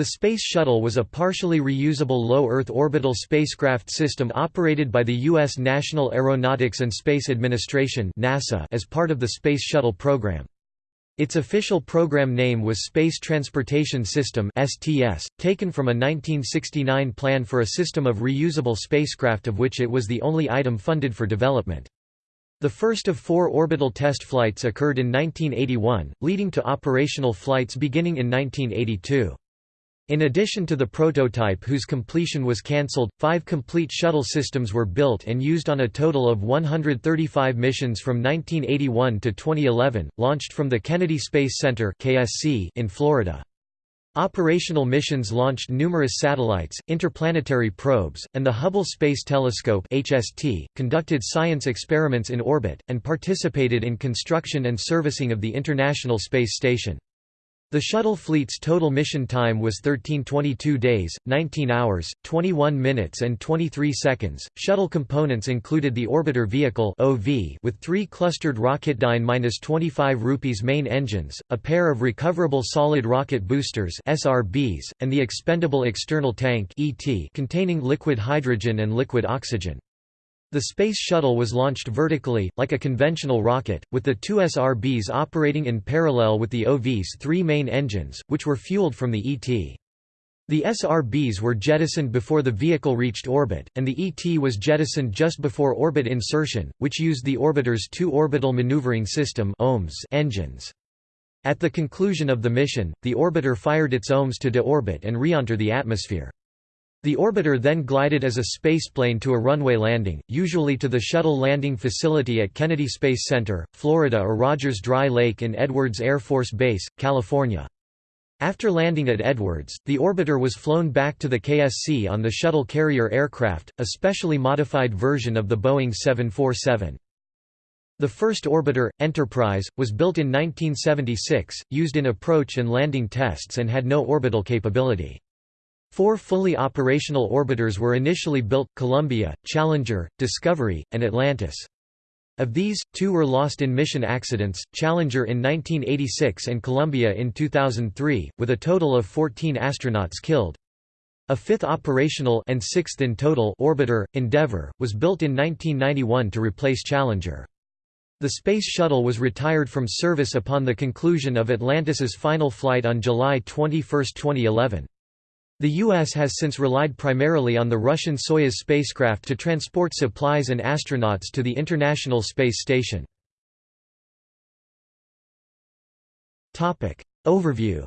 The Space Shuttle was a partially reusable low-Earth orbital spacecraft system operated by the U.S. National Aeronautics and Space Administration NASA as part of the Space Shuttle program. Its official program name was Space Transportation System (STS), taken from a 1969 plan for a system of reusable spacecraft of which it was the only item funded for development. The first of four orbital test flights occurred in 1981, leading to operational flights beginning in 1982. In addition to the prototype whose completion was cancelled, five complete shuttle systems were built and used on a total of 135 missions from 1981 to 2011, launched from the Kennedy Space Center in Florida. Operational missions launched numerous satellites, interplanetary probes, and the Hubble Space Telescope HST, conducted science experiments in orbit, and participated in construction and servicing of the International Space Station. The shuttle fleet's total mission time was 1322 days, 19 hours, 21 minutes and 23 seconds. Shuttle components included the orbiter vehicle (OV) with three clustered Rocketdyne-25 rupees main engines, a pair of recoverable solid rocket boosters (SRBs), and the expendable external tank (ET) containing liquid hydrogen and liquid oxygen. The Space Shuttle was launched vertically, like a conventional rocket, with the two SRBs operating in parallel with the OV's three main engines, which were fueled from the ET. The SRBs were jettisoned before the vehicle reached orbit, and the ET was jettisoned just before orbit insertion, which used the orbiter's two orbital maneuvering system engines. At the conclusion of the mission, the orbiter fired its OMS to deorbit and re-enter the atmosphere. The orbiter then glided as a spaceplane to a runway landing, usually to the shuttle landing facility at Kennedy Space Center, Florida or Rogers Dry Lake in Edwards Air Force Base, California. After landing at Edwards, the orbiter was flown back to the KSC on the shuttle carrier aircraft, a specially modified version of the Boeing 747. The first orbiter, Enterprise, was built in 1976, used in approach and landing tests and had no orbital capability. Four fully operational orbiters were initially built, Columbia, Challenger, Discovery, and Atlantis. Of these, two were lost in mission accidents, Challenger in 1986 and Columbia in 2003, with a total of 14 astronauts killed. A fifth operational and sixth in total orbiter, Endeavour, was built in 1991 to replace Challenger. The Space Shuttle was retired from service upon the conclusion of Atlantis's final flight on July 21, 2011. The U.S. has since relied primarily on the Russian Soyuz spacecraft to transport supplies and astronauts to the International Space Station. Overview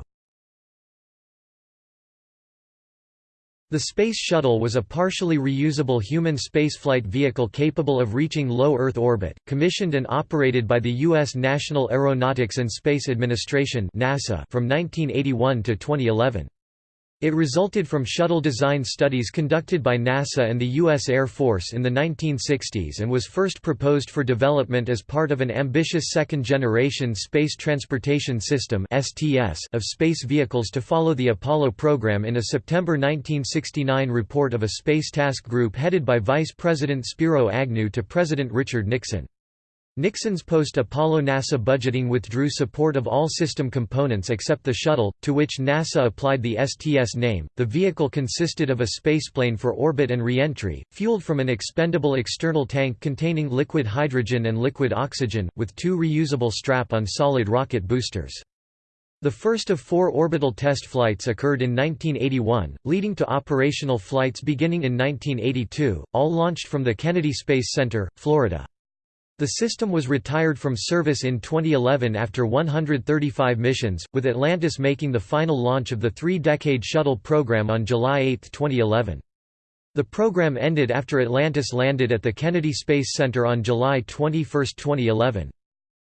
The Space Shuttle was a partially reusable human spaceflight vehicle capable of reaching low Earth orbit, commissioned and operated by the U.S. National Aeronautics and Space Administration from 1981 to 2011. It resulted from shuttle design studies conducted by NASA and the U.S. Air Force in the 1960s and was first proposed for development as part of an ambitious second-generation Space Transportation System of space vehicles to follow the Apollo program in a September 1969 report of a Space Task Group headed by Vice President Spiro Agnew to President Richard Nixon. Nixon's post-Apollo NASA budgeting withdrew support of all system components except the shuttle, to which NASA applied the STS name. The vehicle consisted of a spaceplane for orbit and reentry, fueled from an expendable external tank containing liquid hydrogen and liquid oxygen, with two reusable strap-on solid rocket boosters. The first of four orbital test flights occurred in 1981, leading to operational flights beginning in 1982, all launched from the Kennedy Space Center, Florida. The system was retired from service in 2011 after 135 missions, with Atlantis making the final launch of the three-decade shuttle program on July 8, 2011. The program ended after Atlantis landed at the Kennedy Space Center on July 21, 2011.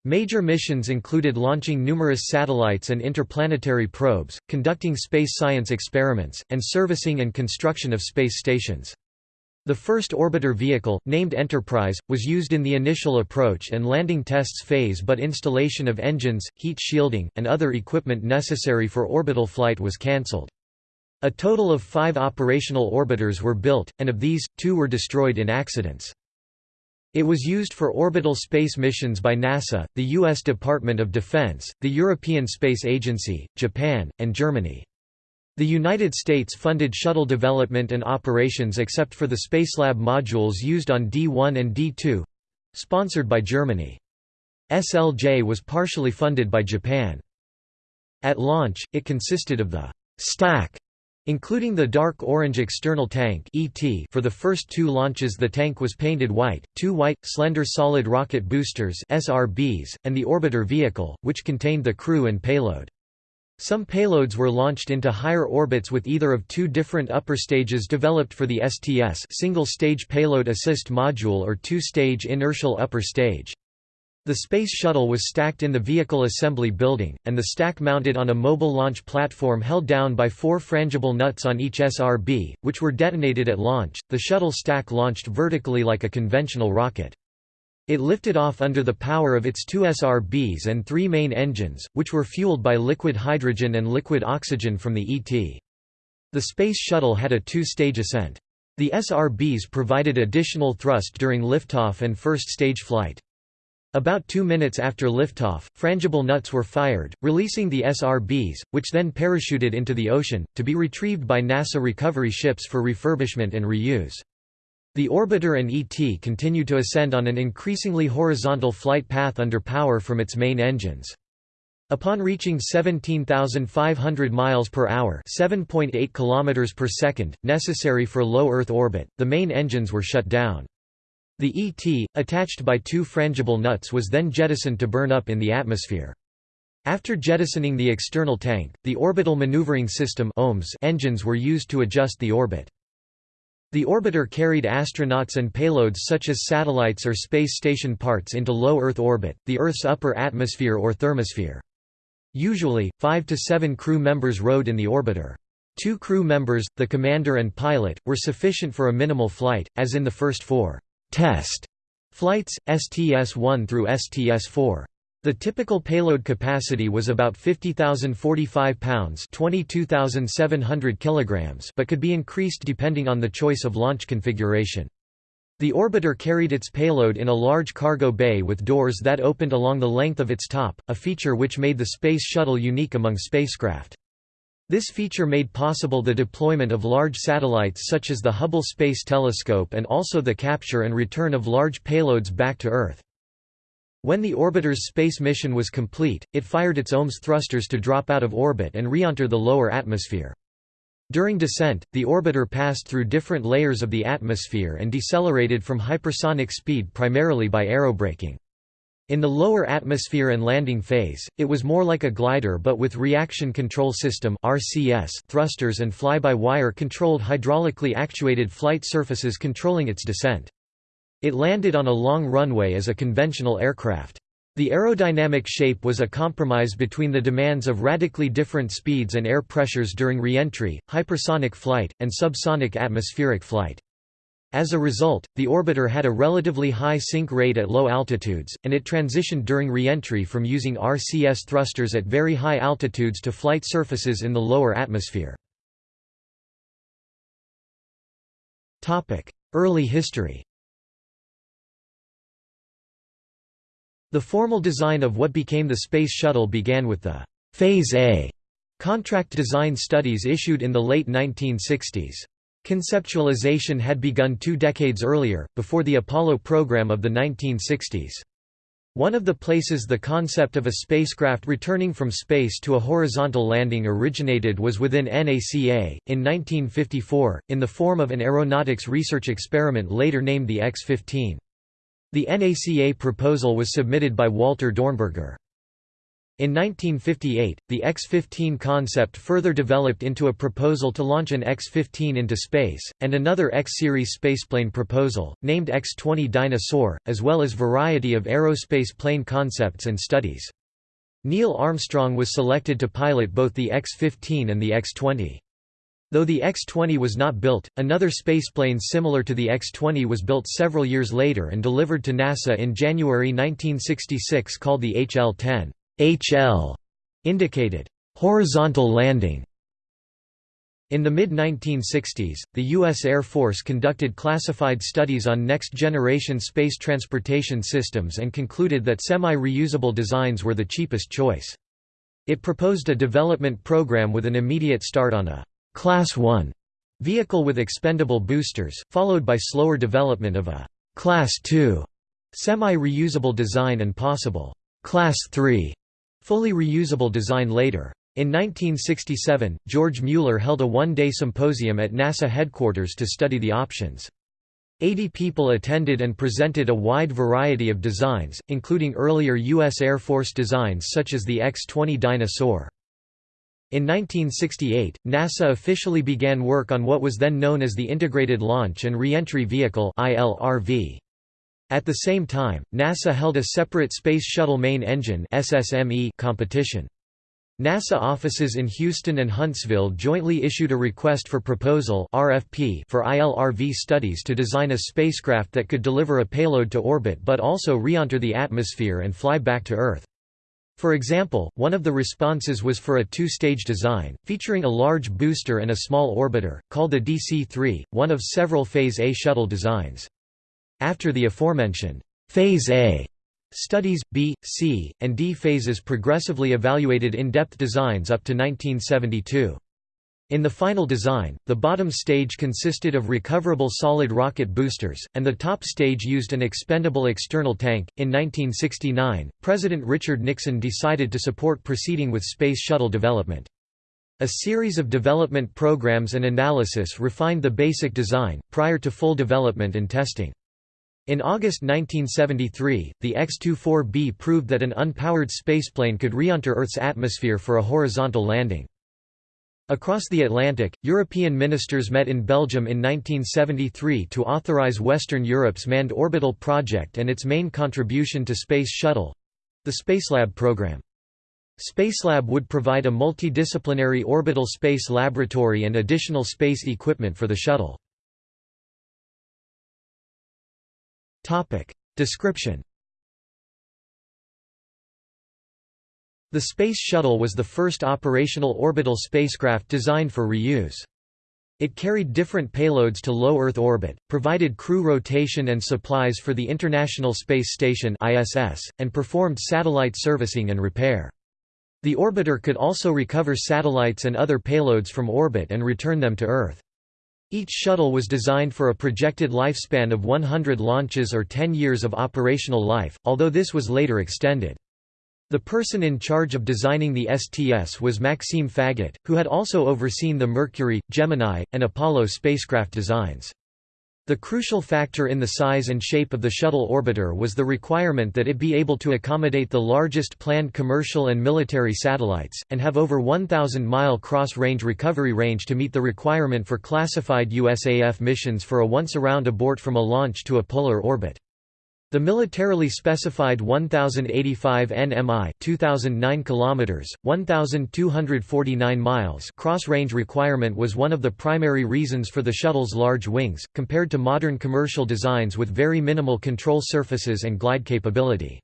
Major missions included launching numerous satellites and interplanetary probes, conducting space science experiments, and servicing and construction of space stations. The first orbiter vehicle, named Enterprise, was used in the initial approach and landing tests phase but installation of engines, heat shielding, and other equipment necessary for orbital flight was cancelled. A total of five operational orbiters were built, and of these, two were destroyed in accidents. It was used for orbital space missions by NASA, the U.S. Department of Defense, the European Space Agency, Japan, and Germany. The United States funded shuttle development and operations except for the Spacelab modules used on D-1 and D-2—sponsored by Germany. SLJ was partially funded by Japan. At launch, it consisted of the «stack» including the dark orange external tank ET for the first two launches the tank was painted white, two white, slender solid rocket boosters SRBs, and the orbiter vehicle, which contained the crew and payload. Some payloads were launched into higher orbits with either of two different upper stages developed for the STS single-stage payload assist module or two-stage inertial upper stage. The Space Shuttle was stacked in the vehicle assembly building, and the stack mounted on a mobile launch platform held down by four frangible nuts on each SRB, which were detonated at launch. The shuttle stack launched vertically like a conventional rocket. It lifted off under the power of its two SRBs and three main engines, which were fueled by liquid hydrogen and liquid oxygen from the ET. The Space Shuttle had a two-stage ascent. The SRBs provided additional thrust during liftoff and first-stage flight. About two minutes after liftoff, frangible nuts were fired, releasing the SRBs, which then parachuted into the ocean, to be retrieved by NASA recovery ships for refurbishment and reuse. The orbiter and ET continued to ascend on an increasingly horizontal flight path under power from its main engines. Upon reaching 17,500 miles per hour, 7.8 kilometers per second, necessary for low Earth orbit, the main engines were shut down. The ET, attached by two frangible nuts was then jettisoned to burn up in the atmosphere. After jettisoning the external tank, the Orbital Maneuvering System engines were used to adjust the orbit. The orbiter carried astronauts and payloads such as satellites or space station parts into low Earth orbit, the Earth's upper atmosphere or thermosphere. Usually, five to seven crew members rode in the orbiter. Two crew members, the commander and pilot, were sufficient for a minimal flight, as in the first four test flights, STS-1 through STS-4. The typical payload capacity was about 50,045 pounds 22,700 kilograms but could be increased depending on the choice of launch configuration. The orbiter carried its payload in a large cargo bay with doors that opened along the length of its top, a feature which made the Space Shuttle unique among spacecraft. This feature made possible the deployment of large satellites such as the Hubble Space Telescope and also the capture and return of large payloads back to Earth. When the orbiter's space mission was complete, it fired its OMS thrusters to drop out of orbit and re-enter the lower atmosphere. During descent, the orbiter passed through different layers of the atmosphere and decelerated from hypersonic speed primarily by aerobraking. In the lower atmosphere and landing phase, it was more like a glider but with reaction control system (RCS) thrusters and fly-by-wire controlled hydraulically actuated flight surfaces controlling its descent. It landed on a long runway as a conventional aircraft. The aerodynamic shape was a compromise between the demands of radically different speeds and air pressures during re-entry, hypersonic flight, and subsonic atmospheric flight. As a result, the orbiter had a relatively high sink rate at low altitudes, and it transitioned during re-entry from using RCS thrusters at very high altitudes to flight surfaces in the lower atmosphere. Early history The formal design of what became the Space Shuttle began with the Phase A contract design studies issued in the late 1960s. Conceptualization had begun two decades earlier, before the Apollo program of the 1960s. One of the places the concept of a spacecraft returning from space to a horizontal landing originated was within NACA, in 1954, in the form of an aeronautics research experiment later named the X-15. The NACA proposal was submitted by Walter Dornberger. In 1958, the X-15 concept further developed into a proposal to launch an X-15 into space, and another X-series spaceplane proposal, named X-20 Dyna-Soar, as well as variety of aerospace plane concepts and studies. Neil Armstrong was selected to pilot both the X-15 and the X-20. Though the X-20 was not built, another spaceplane similar to the X-20 was built several years later and delivered to NASA in January 1966 called the HL-10. HL indicated horizontal landing. In the mid-1960s, the U.S. Air Force conducted classified studies on next-generation space transportation systems and concluded that semi-reusable designs were the cheapest choice. It proposed a development program with an immediate start on a Class 1 vehicle with expendable boosters, followed by slower development of a Class 2 semi-reusable design and possible Class 3 fully reusable design later. In 1967, George Mueller held a one-day symposium at NASA headquarters to study the options. Eighty people attended and presented a wide variety of designs, including earlier U.S. Air Force designs such as the X-20 Dyna-Soar. In 1968, NASA officially began work on what was then known as the Integrated Launch and Reentry Vehicle At the same time, NASA held a separate Space Shuttle Main Engine competition. NASA offices in Houston and Huntsville jointly issued a request for proposal RFP for ILRV studies to design a spacecraft that could deliver a payload to orbit but also re-enter the atmosphere and fly back to Earth. For example, one of the responses was for a two-stage design, featuring a large booster and a small orbiter, called the DC-3, one of several Phase A shuttle designs. After the aforementioned Phase A studies, B, C, and D phases progressively evaluated in-depth designs up to 1972. In the final design, the bottom stage consisted of recoverable solid rocket boosters, and the top stage used an expendable external tank. In 1969, President Richard Nixon decided to support proceeding with Space Shuttle development. A series of development programs and analysis refined the basic design, prior to full development and testing. In August 1973, the X-24B proved that an unpowered spaceplane could re-enter Earth's atmosphere for a horizontal landing. Across the Atlantic, European ministers met in Belgium in 1973 to authorize Western Europe's manned orbital project and its main contribution to Space Shuttle—the Spacelab program. Spacelab would provide a multidisciplinary orbital space laboratory and additional space equipment for the shuttle. Description The Space Shuttle was the first operational orbital spacecraft designed for reuse. It carried different payloads to low Earth orbit, provided crew rotation and supplies for the International Space Station ISS, and performed satellite servicing and repair. The orbiter could also recover satellites and other payloads from orbit and return them to Earth. Each shuttle was designed for a projected lifespan of 100 launches or 10 years of operational life, although this was later extended. The person in charge of designing the STS was Maxime Faget, who had also overseen the Mercury, Gemini, and Apollo spacecraft designs. The crucial factor in the size and shape of the shuttle orbiter was the requirement that it be able to accommodate the largest planned commercial and military satellites, and have over 1,000-mile cross-range recovery range to meet the requirement for classified USAF missions for a once-around abort from a launch to a polar orbit. The militarily specified 1085 nmi 2009 kilometers 1249 miles cross-range requirement was one of the primary reasons for the shuttle's large wings compared to modern commercial designs with very minimal control surfaces and glide capability.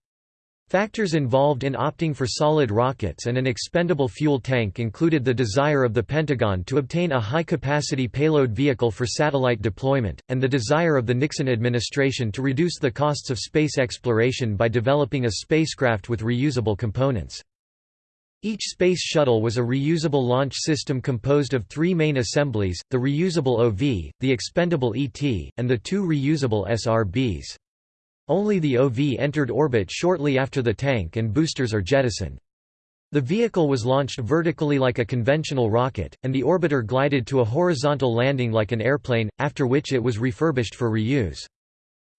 Factors involved in opting for solid rockets and an expendable fuel tank included the desire of the Pentagon to obtain a high-capacity payload vehicle for satellite deployment, and the desire of the Nixon administration to reduce the costs of space exploration by developing a spacecraft with reusable components. Each space shuttle was a reusable launch system composed of three main assemblies, the reusable OV, the expendable ET, and the two reusable SRBs. Only the OV entered orbit shortly after the tank and boosters are jettisoned. The vehicle was launched vertically like a conventional rocket, and the orbiter glided to a horizontal landing like an airplane, after which it was refurbished for reuse.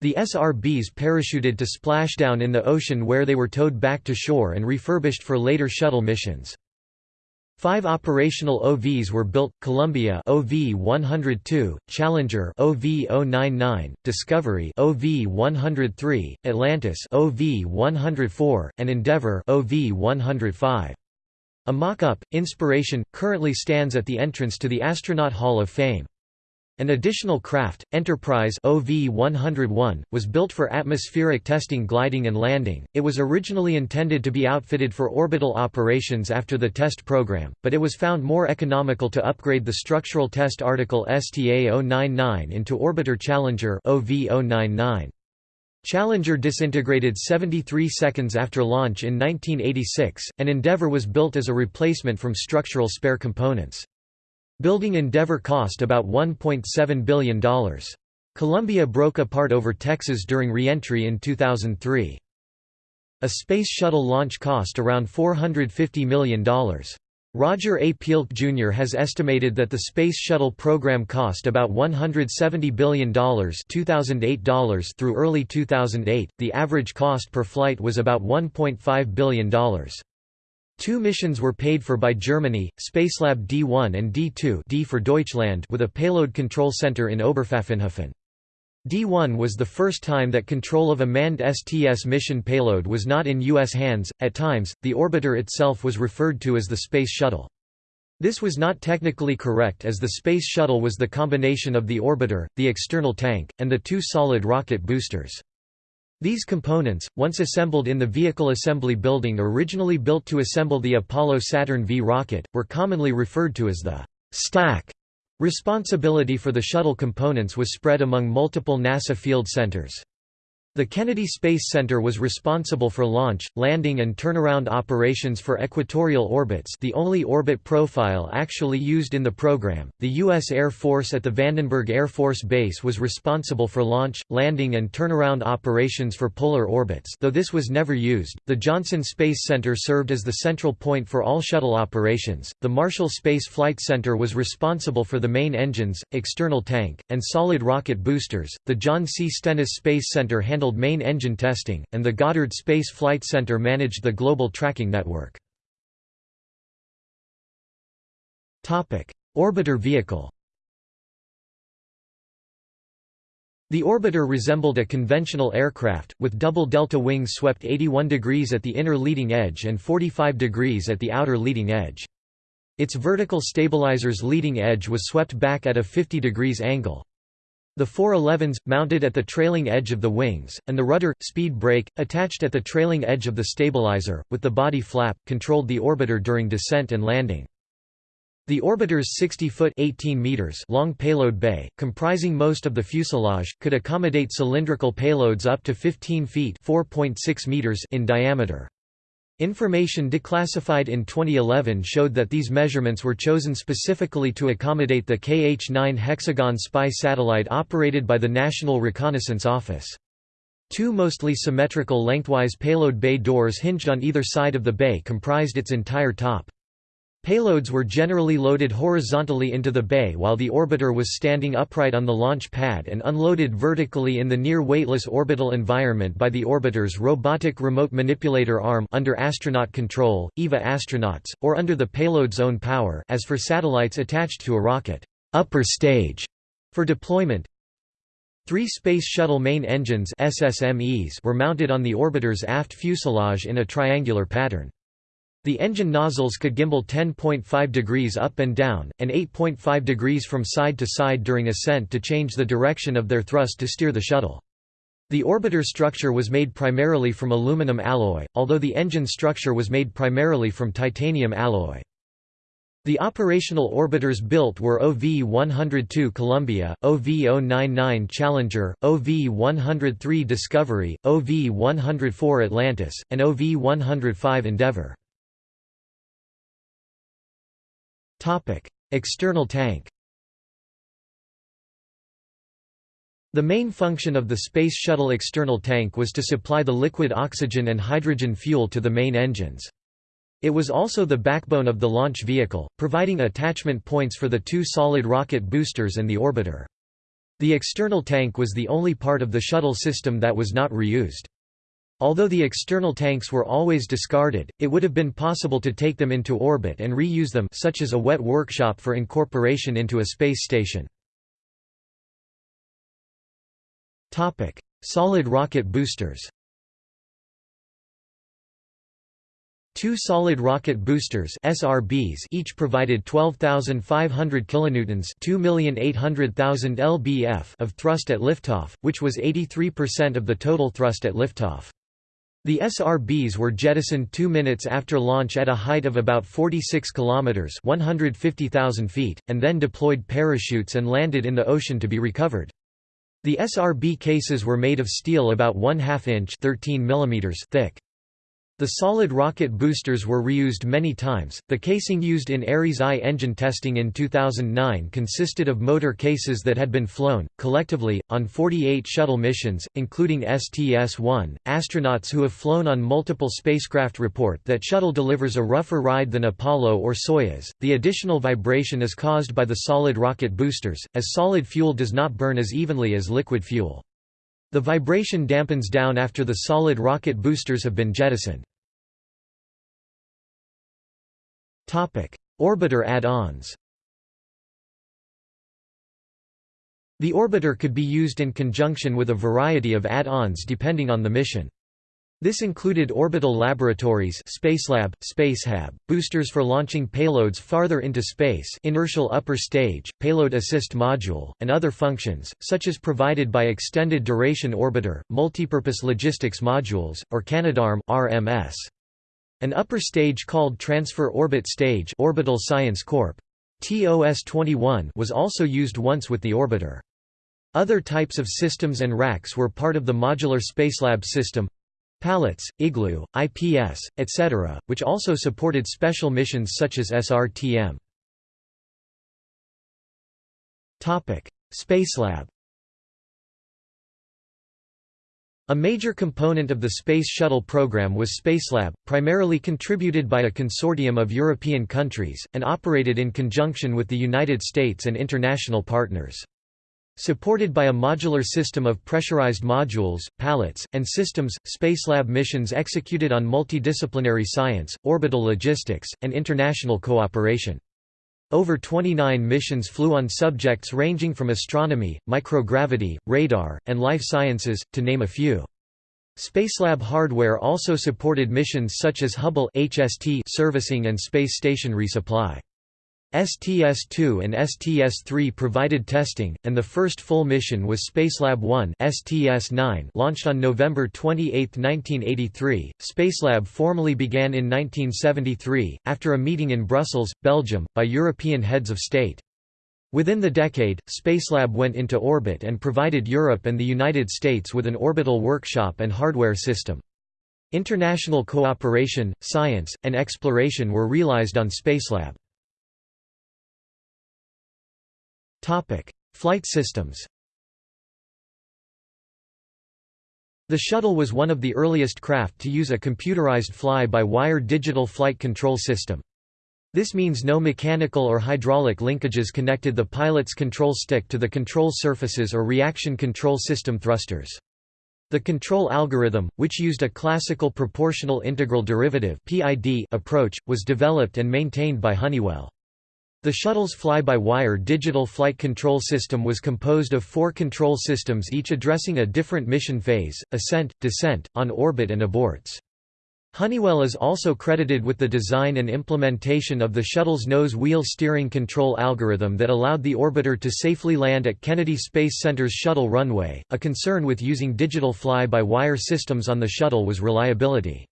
The SRBs parachuted to splashdown in the ocean where they were towed back to shore and refurbished for later shuttle missions. Five operational OVs were built: Columbia OV-102, Challenger OV-099, Discovery OV-103, Atlantis OV-104, and Endeavour OV-105. A mock-up, Inspiration, currently stands at the entrance to the Astronaut Hall of Fame. An additional craft, Enterprise OV-101, was built for atmospheric testing gliding and landing. It was originally intended to be outfitted for orbital operations after the test program, but it was found more economical to upgrade the structural test article STA-099 into Orbiter Challenger OV-099. Challenger disintegrated 73 seconds after launch in 1986, and Endeavour was built as a replacement from structural spare components. Building Endeavour cost about $1.7 billion. Columbia broke apart over Texas during re-entry in 2003. A Space Shuttle launch cost around $450 million. Roger A. Pielke Jr. has estimated that the Space Shuttle program cost about $170 billion $2008 through early 2008, the average cost per flight was about $1.5 billion. Two missions were paid for by Germany, Spacelab D1 and D2 D for Deutschland with a payload control center in Oberpfaffenhofen. D1 was the first time that control of a manned STS mission payload was not in U.S. hands. At times, the orbiter itself was referred to as the Space Shuttle. This was not technically correct as the Space Shuttle was the combination of the orbiter, the external tank, and the two solid rocket boosters. These components, once assembled in the Vehicle Assembly Building originally built to assemble the Apollo Saturn V rocket, were commonly referred to as the stack Responsibility for the shuttle components was spread among multiple NASA field centers. The Kennedy Space Center was responsible for launch, landing and turnaround operations for equatorial orbits the only orbit profile actually used in the program. The U.S. Air Force at the Vandenberg Air Force Base was responsible for launch, landing and turnaround operations for polar orbits though this was never used. The Johnson Space Center served as the central point for all shuttle operations. The Marshall Space Flight Center was responsible for the main engines, external tank, and solid rocket boosters. The John C. Stennis Space Center handled handled main engine testing, and the Goddard Space Flight Center managed the global tracking network. Orbiter vehicle The orbiter resembled a conventional aircraft, with double delta wings swept 81 degrees at the inner leading edge and 45 degrees at the outer leading edge. Its vertical stabilizer's leading edge was swept back at a 50 degrees angle. The 411s, mounted at the trailing edge of the wings, and the rudder, speed brake, attached at the trailing edge of the stabilizer, with the body flap, controlled the orbiter during descent and landing. The orbiter's 60-foot long payload bay, comprising most of the fuselage, could accommodate cylindrical payloads up to 15 feet meters in diameter. Information declassified in 2011 showed that these measurements were chosen specifically to accommodate the KH-9 hexagon spy satellite operated by the National Reconnaissance Office. Two mostly symmetrical lengthwise payload bay doors hinged on either side of the bay comprised its entire top. Payloads were generally loaded horizontally into the bay while the orbiter was standing upright on the launch pad and unloaded vertically in the near weightless orbital environment by the orbiter's robotic remote manipulator arm under astronaut control, EVA astronauts, or under the payload's own power as for satellites attached to a rocket upper stage for deployment. Three Space Shuttle main engines SSMEs were mounted on the orbiter's aft fuselage in a triangular pattern. The engine nozzles could gimbal 10.5 degrees up and down, and 8.5 degrees from side to side during ascent to change the direction of their thrust to steer the shuttle. The orbiter structure was made primarily from aluminum alloy, although the engine structure was made primarily from titanium alloy. The operational orbiters built were OV-102 Columbia, OV-099 Challenger, OV-103 Discovery, OV-104 Atlantis, and OV-105 Endeavour. External tank The main function of the Space Shuttle external tank was to supply the liquid oxygen and hydrogen fuel to the main engines. It was also the backbone of the launch vehicle, providing attachment points for the two solid rocket boosters and the orbiter. The external tank was the only part of the shuttle system that was not reused. Although the external tanks were always discarded, it would have been possible to take them into orbit and reuse them such as a wet workshop for incorporation into a space station. Solid rocket boosters Two solid rocket boosters SRBs each provided 12,500 kilonewtons, 2,800,000 lbf of thrust at liftoff, which was 83% of the total thrust at liftoff. The SRBs were jettisoned two minutes after launch at a height of about 46 kilometers (150,000 feet), and then deployed parachutes and landed in the ocean to be recovered. The SRB cases were made of steel about 1 2 inch 13 mm thick. The solid rocket boosters were reused many times. The casing used in Ares I engine testing in 2009 consisted of motor cases that had been flown, collectively, on 48 shuttle missions, including STS 1. Astronauts who have flown on multiple spacecraft report that shuttle delivers a rougher ride than Apollo or Soyuz. The additional vibration is caused by the solid rocket boosters, as solid fuel does not burn as evenly as liquid fuel. The vibration dampens down after the solid rocket boosters have been jettisoned. Orbiter add-ons The orbiter could be used in conjunction with a variety of add-ons depending on the mission. This included orbital laboratories Spacelab, Spacehab, boosters for launching payloads farther into space inertial upper stage, payload assist module, and other functions, such as provided by Extended Duration Orbiter, Multipurpose Logistics Modules, or Canadarm RMS. An upper stage called Transfer Orbit Stage Orbital Science Corp. TOS-21 was also used once with the orbiter. Other types of systems and racks were part of the Modular Spacelab system, Pallets, Igloo, IPS, etc., which also supported special missions such as SRTM. Spacelab A major component of the Space Shuttle program was Spacelab, primarily contributed by a consortium of European countries, and operated in conjunction with the United States and international partners. Supported by a modular system of pressurized modules, pallets, and systems, Spacelab missions executed on multidisciplinary science, orbital logistics, and international cooperation. Over 29 missions flew on subjects ranging from astronomy, microgravity, radar, and life sciences, to name a few. Spacelab hardware also supported missions such as Hubble HST servicing and space station resupply. STS-2 and STS-3 provided testing, and the first full mission was Spacelab 1 STS-9 launched on November 28, 1983. Spacelab formally began in 1973, after a meeting in Brussels, Belgium, by European heads of state. Within the decade, Spacelab went into orbit and provided Europe and the United States with an orbital workshop and hardware system. International cooperation, science, and exploration were realized on Spacelab. Flight systems The shuttle was one of the earliest craft to use a computerized fly-by-wire digital flight control system. This means no mechanical or hydraulic linkages connected the pilot's control stick to the control surfaces or reaction control system thrusters. The control algorithm, which used a classical proportional integral derivative approach, was developed and maintained by Honeywell. The shuttle's fly-by-wire digital flight control system was composed of four control systems each addressing a different mission phase, ascent, descent, on orbit and aborts. Honeywell is also credited with the design and implementation of the shuttle's nose wheel steering control algorithm that allowed the orbiter to safely land at Kennedy Space Center's shuttle runway. A concern with using digital fly-by-wire systems on the shuttle was reliability.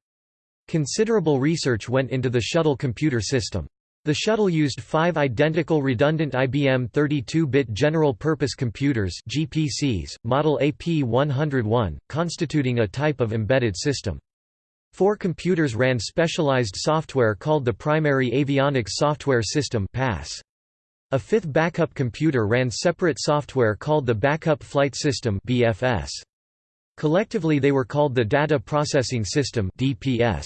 Considerable research went into the shuttle computer system. The shuttle used five identical redundant IBM 32-bit general-purpose computers GPCs, model AP101, constituting a type of embedded system. Four computers ran specialized software called the Primary Avionics Software System PASS. A fifth backup computer ran separate software called the Backup Flight System BFS. Collectively they were called the Data Processing System DPS.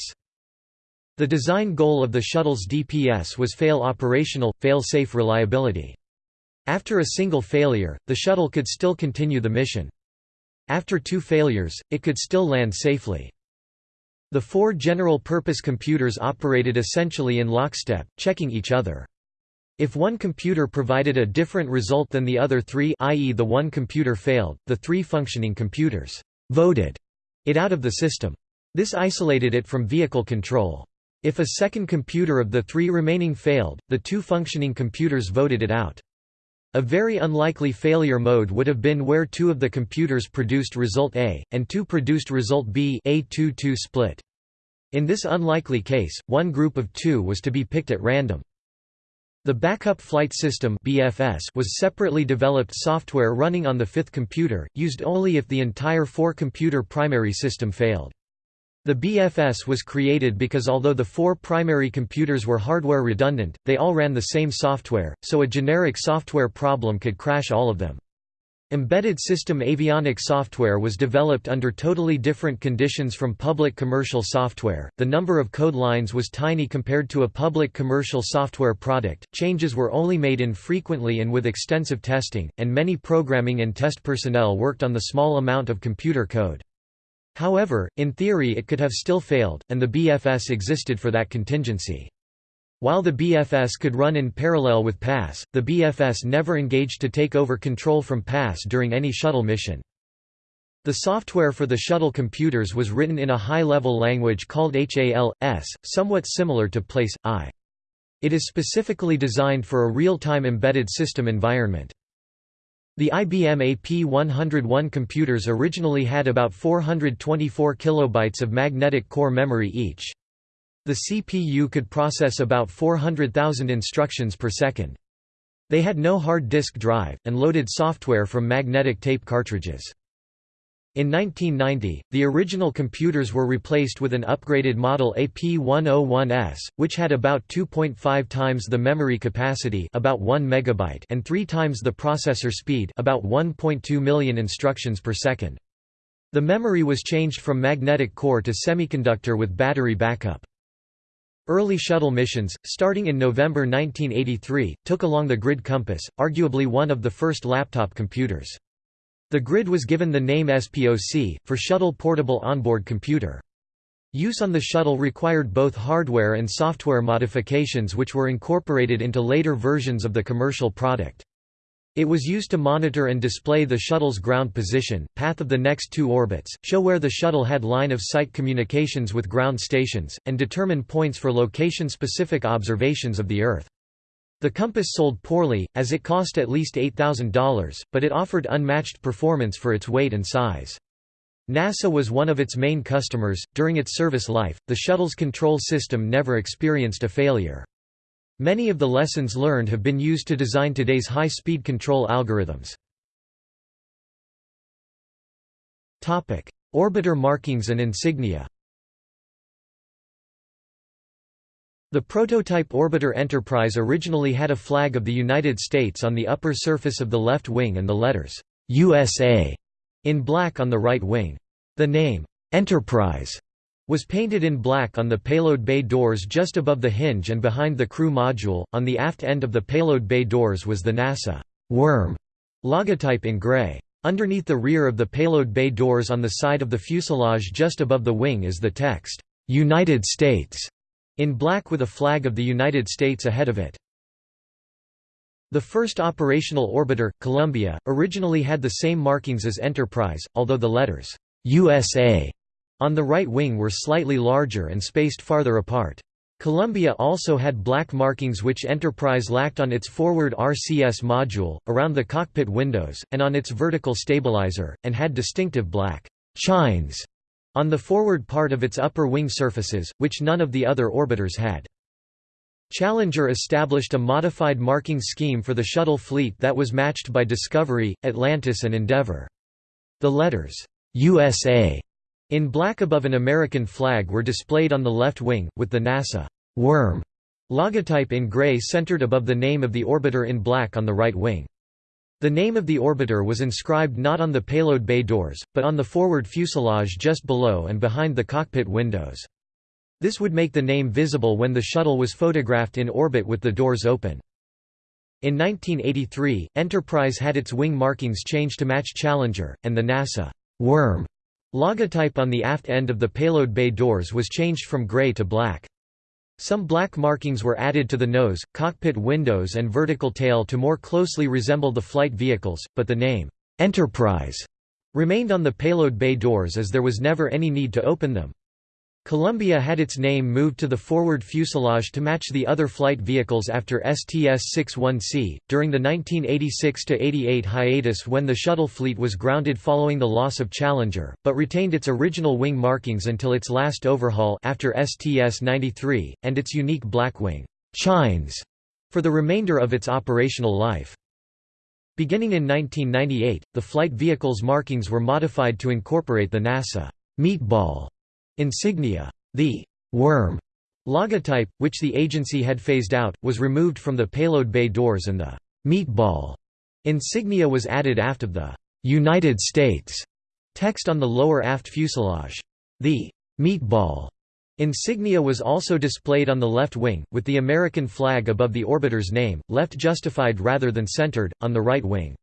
The design goal of the shuttle's DPS was fail operational, fail-safe reliability. After a single failure, the shuttle could still continue the mission. After two failures, it could still land safely. The four general-purpose computers operated essentially in lockstep, checking each other. If one computer provided a different result than the other three i.e. the one computer failed, the three functioning computers «voted» it out of the system. This isolated it from vehicle control. If a second computer of the three remaining failed, the two functioning computers voted it out. A very unlikely failure mode would have been where two of the computers produced result A, and two produced result B a 2-2 split. In this unlikely case, one group of two was to be picked at random. The Backup Flight System (BFS) was separately developed software running on the fifth computer, used only if the entire four-computer primary system failed. The BFS was created because although the four primary computers were hardware redundant, they all ran the same software, so a generic software problem could crash all of them. Embedded system avionic software was developed under totally different conditions from public commercial software. The number of code lines was tiny compared to a public commercial software product. Changes were only made infrequently and with extensive testing, and many programming and test personnel worked on the small amount of computer code. However, in theory it could have still failed, and the BFS existed for that contingency. While the BFS could run in parallel with PASS, the BFS never engaged to take over control from PASS during any shuttle mission. The software for the shuttle computers was written in a high-level language called HAL/S, somewhat similar to PL/I. It is specifically designed for a real-time embedded system environment. The IBM AP101 computers originally had about 424 kilobytes of magnetic core memory each. The CPU could process about 400,000 instructions per second. They had no hard disk drive, and loaded software from magnetic tape cartridges. In 1990, the original computers were replaced with an upgraded model AP101S, which had about 2.5 times the memory capacity about 1 megabyte and 3 times the processor speed about 1.2 million instructions per second. The memory was changed from magnetic core to semiconductor with battery backup. Early shuttle missions, starting in November 1983, took along the Grid Compass, arguably one of the first laptop computers. The Grid was given the name SPOC, for Shuttle Portable Onboard Computer. Use on the shuttle required both hardware and software modifications which were incorporated into later versions of the commercial product. It was used to monitor and display the shuttle's ground position, path of the next two orbits, show where the shuttle had line-of-sight communications with ground stations, and determine points for location-specific observations of the Earth. The compass sold poorly, as it cost at least $8,000, but it offered unmatched performance for its weight and size. NASA was one of its main customers. During its service life, the shuttle's control system never experienced a failure. Many of the lessons learned have been used to design today's high-speed control algorithms. Orbiter markings and insignia The prototype Orbiter Enterprise originally had a flag of the United States on the upper surface of the left wing and the letters, USA, in black on the right wing. The name, Enterprise, was painted in black on the payload bay doors just above the hinge and behind the crew module. On the aft end of the payload bay doors was the NASA worm logotype in gray. Underneath the rear of the payload bay doors on the side of the fuselage just above the wing is the text, United States, in black with a flag of the United States ahead of it. The first operational orbiter, Columbia, originally had the same markings as Enterprise, although the letters, USA on the right wing were slightly larger and spaced farther apart. Columbia also had black markings which Enterprise lacked on its forward RCS module, around the cockpit windows, and on its vertical stabilizer, and had distinctive black chines on the forward part of its upper wing surfaces, which none of the other orbiters had. Challenger established a modified marking scheme for the shuttle fleet that was matched by Discovery, Atlantis and Endeavour. The letters, USA in black above an American flag were displayed on the left wing, with the NASA worm logotype in gray centered above the name of the orbiter in black on the right wing. The name of the orbiter was inscribed not on the payload bay doors, but on the forward fuselage just below and behind the cockpit windows. This would make the name visible when the shuttle was photographed in orbit with the doors open. In 1983, Enterprise had its wing markings changed to match Challenger, and the NASA worm Logotype on the aft end of the payload bay doors was changed from gray to black. Some black markings were added to the nose, cockpit windows and vertical tail to more closely resemble the flight vehicles, but the name, Enterprise, remained on the payload bay doors as there was never any need to open them. Columbia had its name moved to the forward fuselage to match the other flight vehicles after STS-61C. During the 1986–88 hiatus when the shuttle fleet was grounded following the loss of Challenger, but retained its original wing markings until its last overhaul after STS-93, and its unique black wing chines for the remainder of its operational life. Beginning in 1998, the flight vehicle's markings were modified to incorporate the NASA meatball insignia. The worm logotype, which the agency had phased out, was removed from the payload bay doors and the meatball insignia was added aft of the United States text on the lower aft fuselage. The meatball insignia was also displayed on the left wing, with the American flag above the orbiter's name, left justified rather than centered, on the right wing.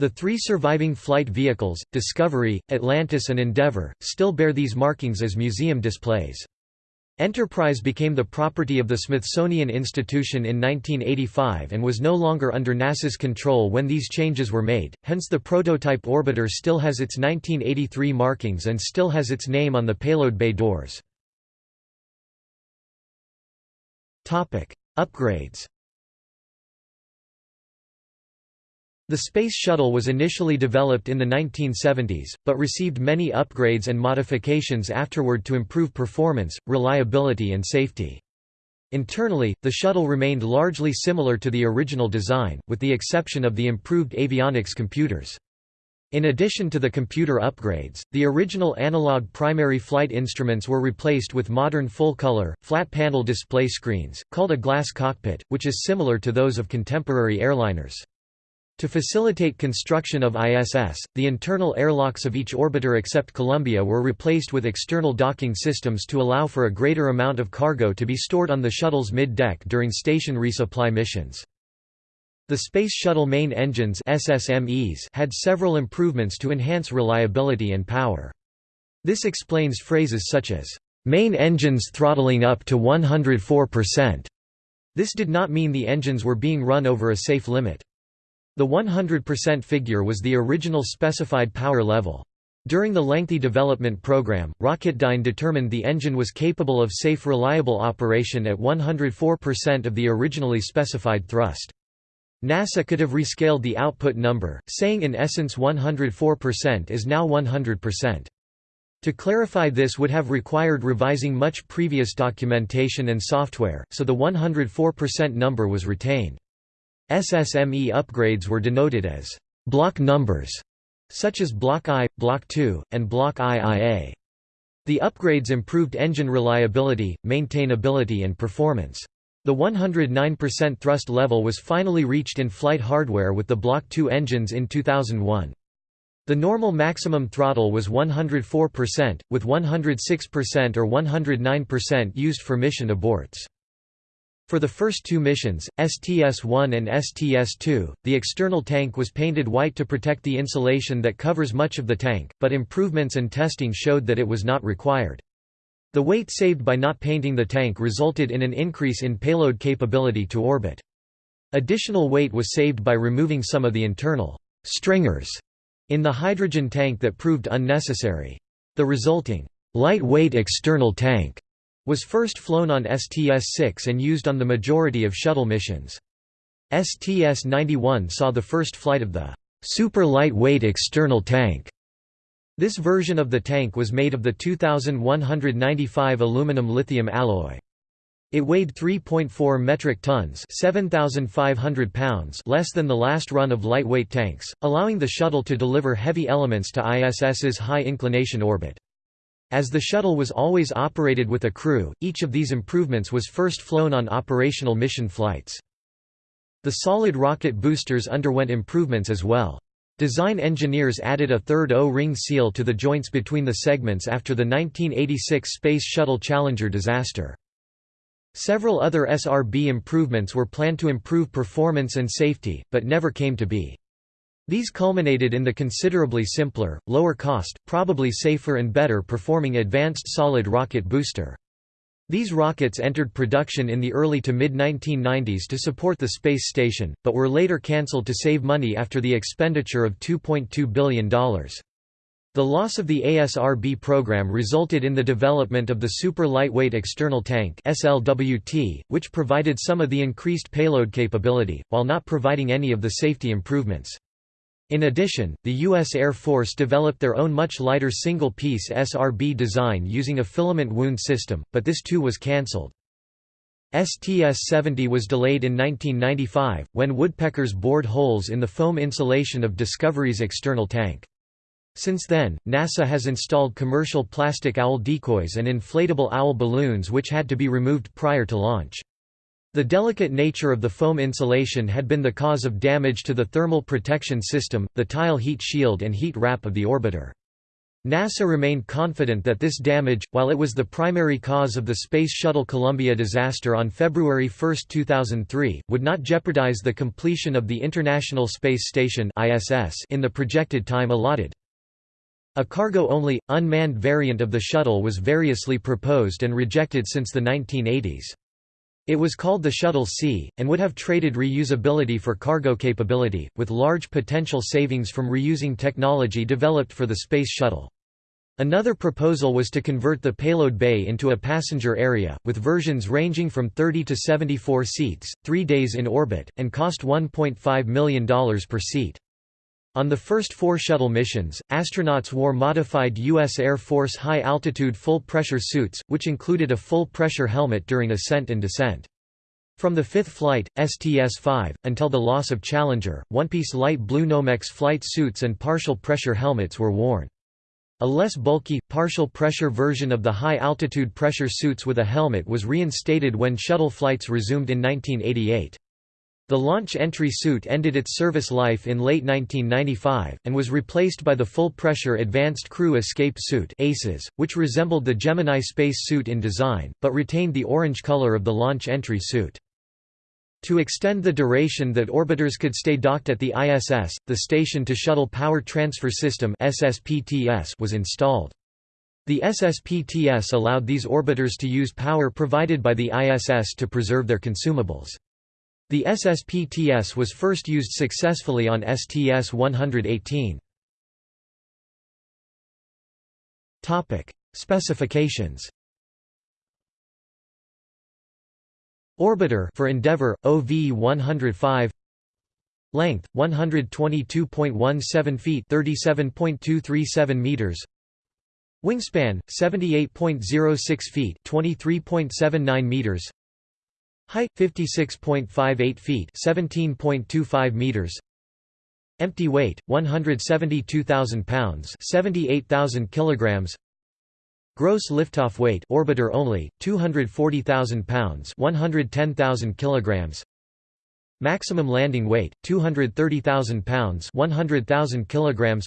The three surviving flight vehicles, Discovery, Atlantis and Endeavour, still bear these markings as museum displays. Enterprise became the property of the Smithsonian Institution in 1985 and was no longer under NASA's control when these changes were made, hence the prototype orbiter still has its 1983 markings and still has its name on the payload bay doors. Upgrades The Space Shuttle was initially developed in the 1970s, but received many upgrades and modifications afterward to improve performance, reliability and safety. Internally, the shuttle remained largely similar to the original design, with the exception of the improved avionics computers. In addition to the computer upgrades, the original analog primary flight instruments were replaced with modern full-color, flat-panel display screens, called a glass cockpit, which is similar to those of contemporary airliners. To facilitate construction of ISS, the internal airlocks of each orbiter except Columbia were replaced with external docking systems to allow for a greater amount of cargo to be stored on the shuttle's mid-deck during station resupply missions. The Space Shuttle main engines SSMEs had several improvements to enhance reliability and power. This explains phrases such as, "...main engines throttling up to 104%." This did not mean the engines were being run over a safe limit. The 100% figure was the original specified power level. During the lengthy development program, Rocketdyne determined the engine was capable of safe reliable operation at 104% of the originally specified thrust. NASA could have rescaled the output number, saying in essence 104% is now 100%. To clarify this would have required revising much previous documentation and software, so the 104% number was retained. SSME upgrades were denoted as block numbers, such as Block I, Block II, and Block IIA. The upgrades improved engine reliability, maintainability and performance. The 109% thrust level was finally reached in flight hardware with the Block II engines in 2001. The normal maximum throttle was 104%, with 106% or 109% used for mission aborts. For the first two missions, STS-1 and STS-2, the external tank was painted white to protect the insulation that covers much of the tank, but improvements and testing showed that it was not required. The weight saved by not painting the tank resulted in an increase in payload capability to orbit. Additional weight was saved by removing some of the internal stringers in the hydrogen tank that proved unnecessary. The resulting lightweight external tank was first flown on STS-6 and used on the majority of shuttle missions. STS-91 saw the first flight of the super lightweight external tank. This version of the tank was made of the 2195 aluminum lithium alloy. It weighed 3.4 metric tons 7,500 pounds less than the last run of lightweight tanks, allowing the shuttle to deliver heavy elements to ISS's high-inclination orbit. As the shuttle was always operated with a crew, each of these improvements was first flown on operational mission flights. The solid rocket boosters underwent improvements as well. Design engineers added a third O-ring seal to the joints between the segments after the 1986 Space Shuttle Challenger disaster. Several other SRB improvements were planned to improve performance and safety, but never came to be. These culminated in the considerably simpler, lower cost, probably safer and better performing Advanced Solid Rocket Booster. These rockets entered production in the early to mid-1990s to support the space station, but were later cancelled to save money after the expenditure of $2.2 billion. The loss of the ASRB program resulted in the development of the Super Lightweight External Tank SLWT, which provided some of the increased payload capability, while not providing any of the safety improvements. In addition, the U.S. Air Force developed their own much lighter single-piece SRB design using a filament wound system, but this too was cancelled. STS-70 was delayed in 1995, when woodpeckers bored holes in the foam insulation of Discovery's external tank. Since then, NASA has installed commercial plastic owl decoys and inflatable owl balloons which had to be removed prior to launch. The delicate nature of the foam insulation had been the cause of damage to the thermal protection system, the tile heat shield and heat wrap of the orbiter. NASA remained confident that this damage, while it was the primary cause of the Space Shuttle Columbia disaster on February 1, 2003, would not jeopardize the completion of the International Space Station in the projected time allotted. A cargo-only, unmanned variant of the shuttle was variously proposed and rejected since the 1980s. It was called the Shuttle C, and would have traded reusability for cargo capability, with large potential savings from reusing technology developed for the Space Shuttle. Another proposal was to convert the payload bay into a passenger area, with versions ranging from 30 to 74 seats, three days in orbit, and cost $1.5 million per seat. On the first four shuttle missions, astronauts wore modified U.S. Air Force high-altitude full-pressure suits, which included a full-pressure helmet during ascent and descent. From the fifth flight, STS-5, until the loss of Challenger, one-piece light blue Nomex flight suits and partial pressure helmets were worn. A less bulky, partial pressure version of the high-altitude pressure suits with a helmet was reinstated when shuttle flights resumed in 1988. The launch entry suit ended its service life in late 1995, and was replaced by the full-pressure Advanced Crew Escape Suit ACES, which resembled the Gemini space suit in design, but retained the orange color of the launch entry suit. To extend the duration that orbiters could stay docked at the ISS, the Station-to-Shuttle Power Transfer System was installed. The SSPTS allowed these orbiters to use power provided by the ISS to preserve their consumables. The SSPTS was first used successfully on STS-118. Specifications. Orbiter for Endeavour OV-105 Length 122.17 feet 37.237 meters. Wingspan 78.06 feet 23.79 meters Height 56.58 feet, 17.25 meters. Empty weight 172,000 pounds, 78,000 kilograms. Gross liftoff weight orbiter only 240,000 pounds, 110,000 kilograms. Maximum landing weight 230,000 pounds, 100,000 kilograms.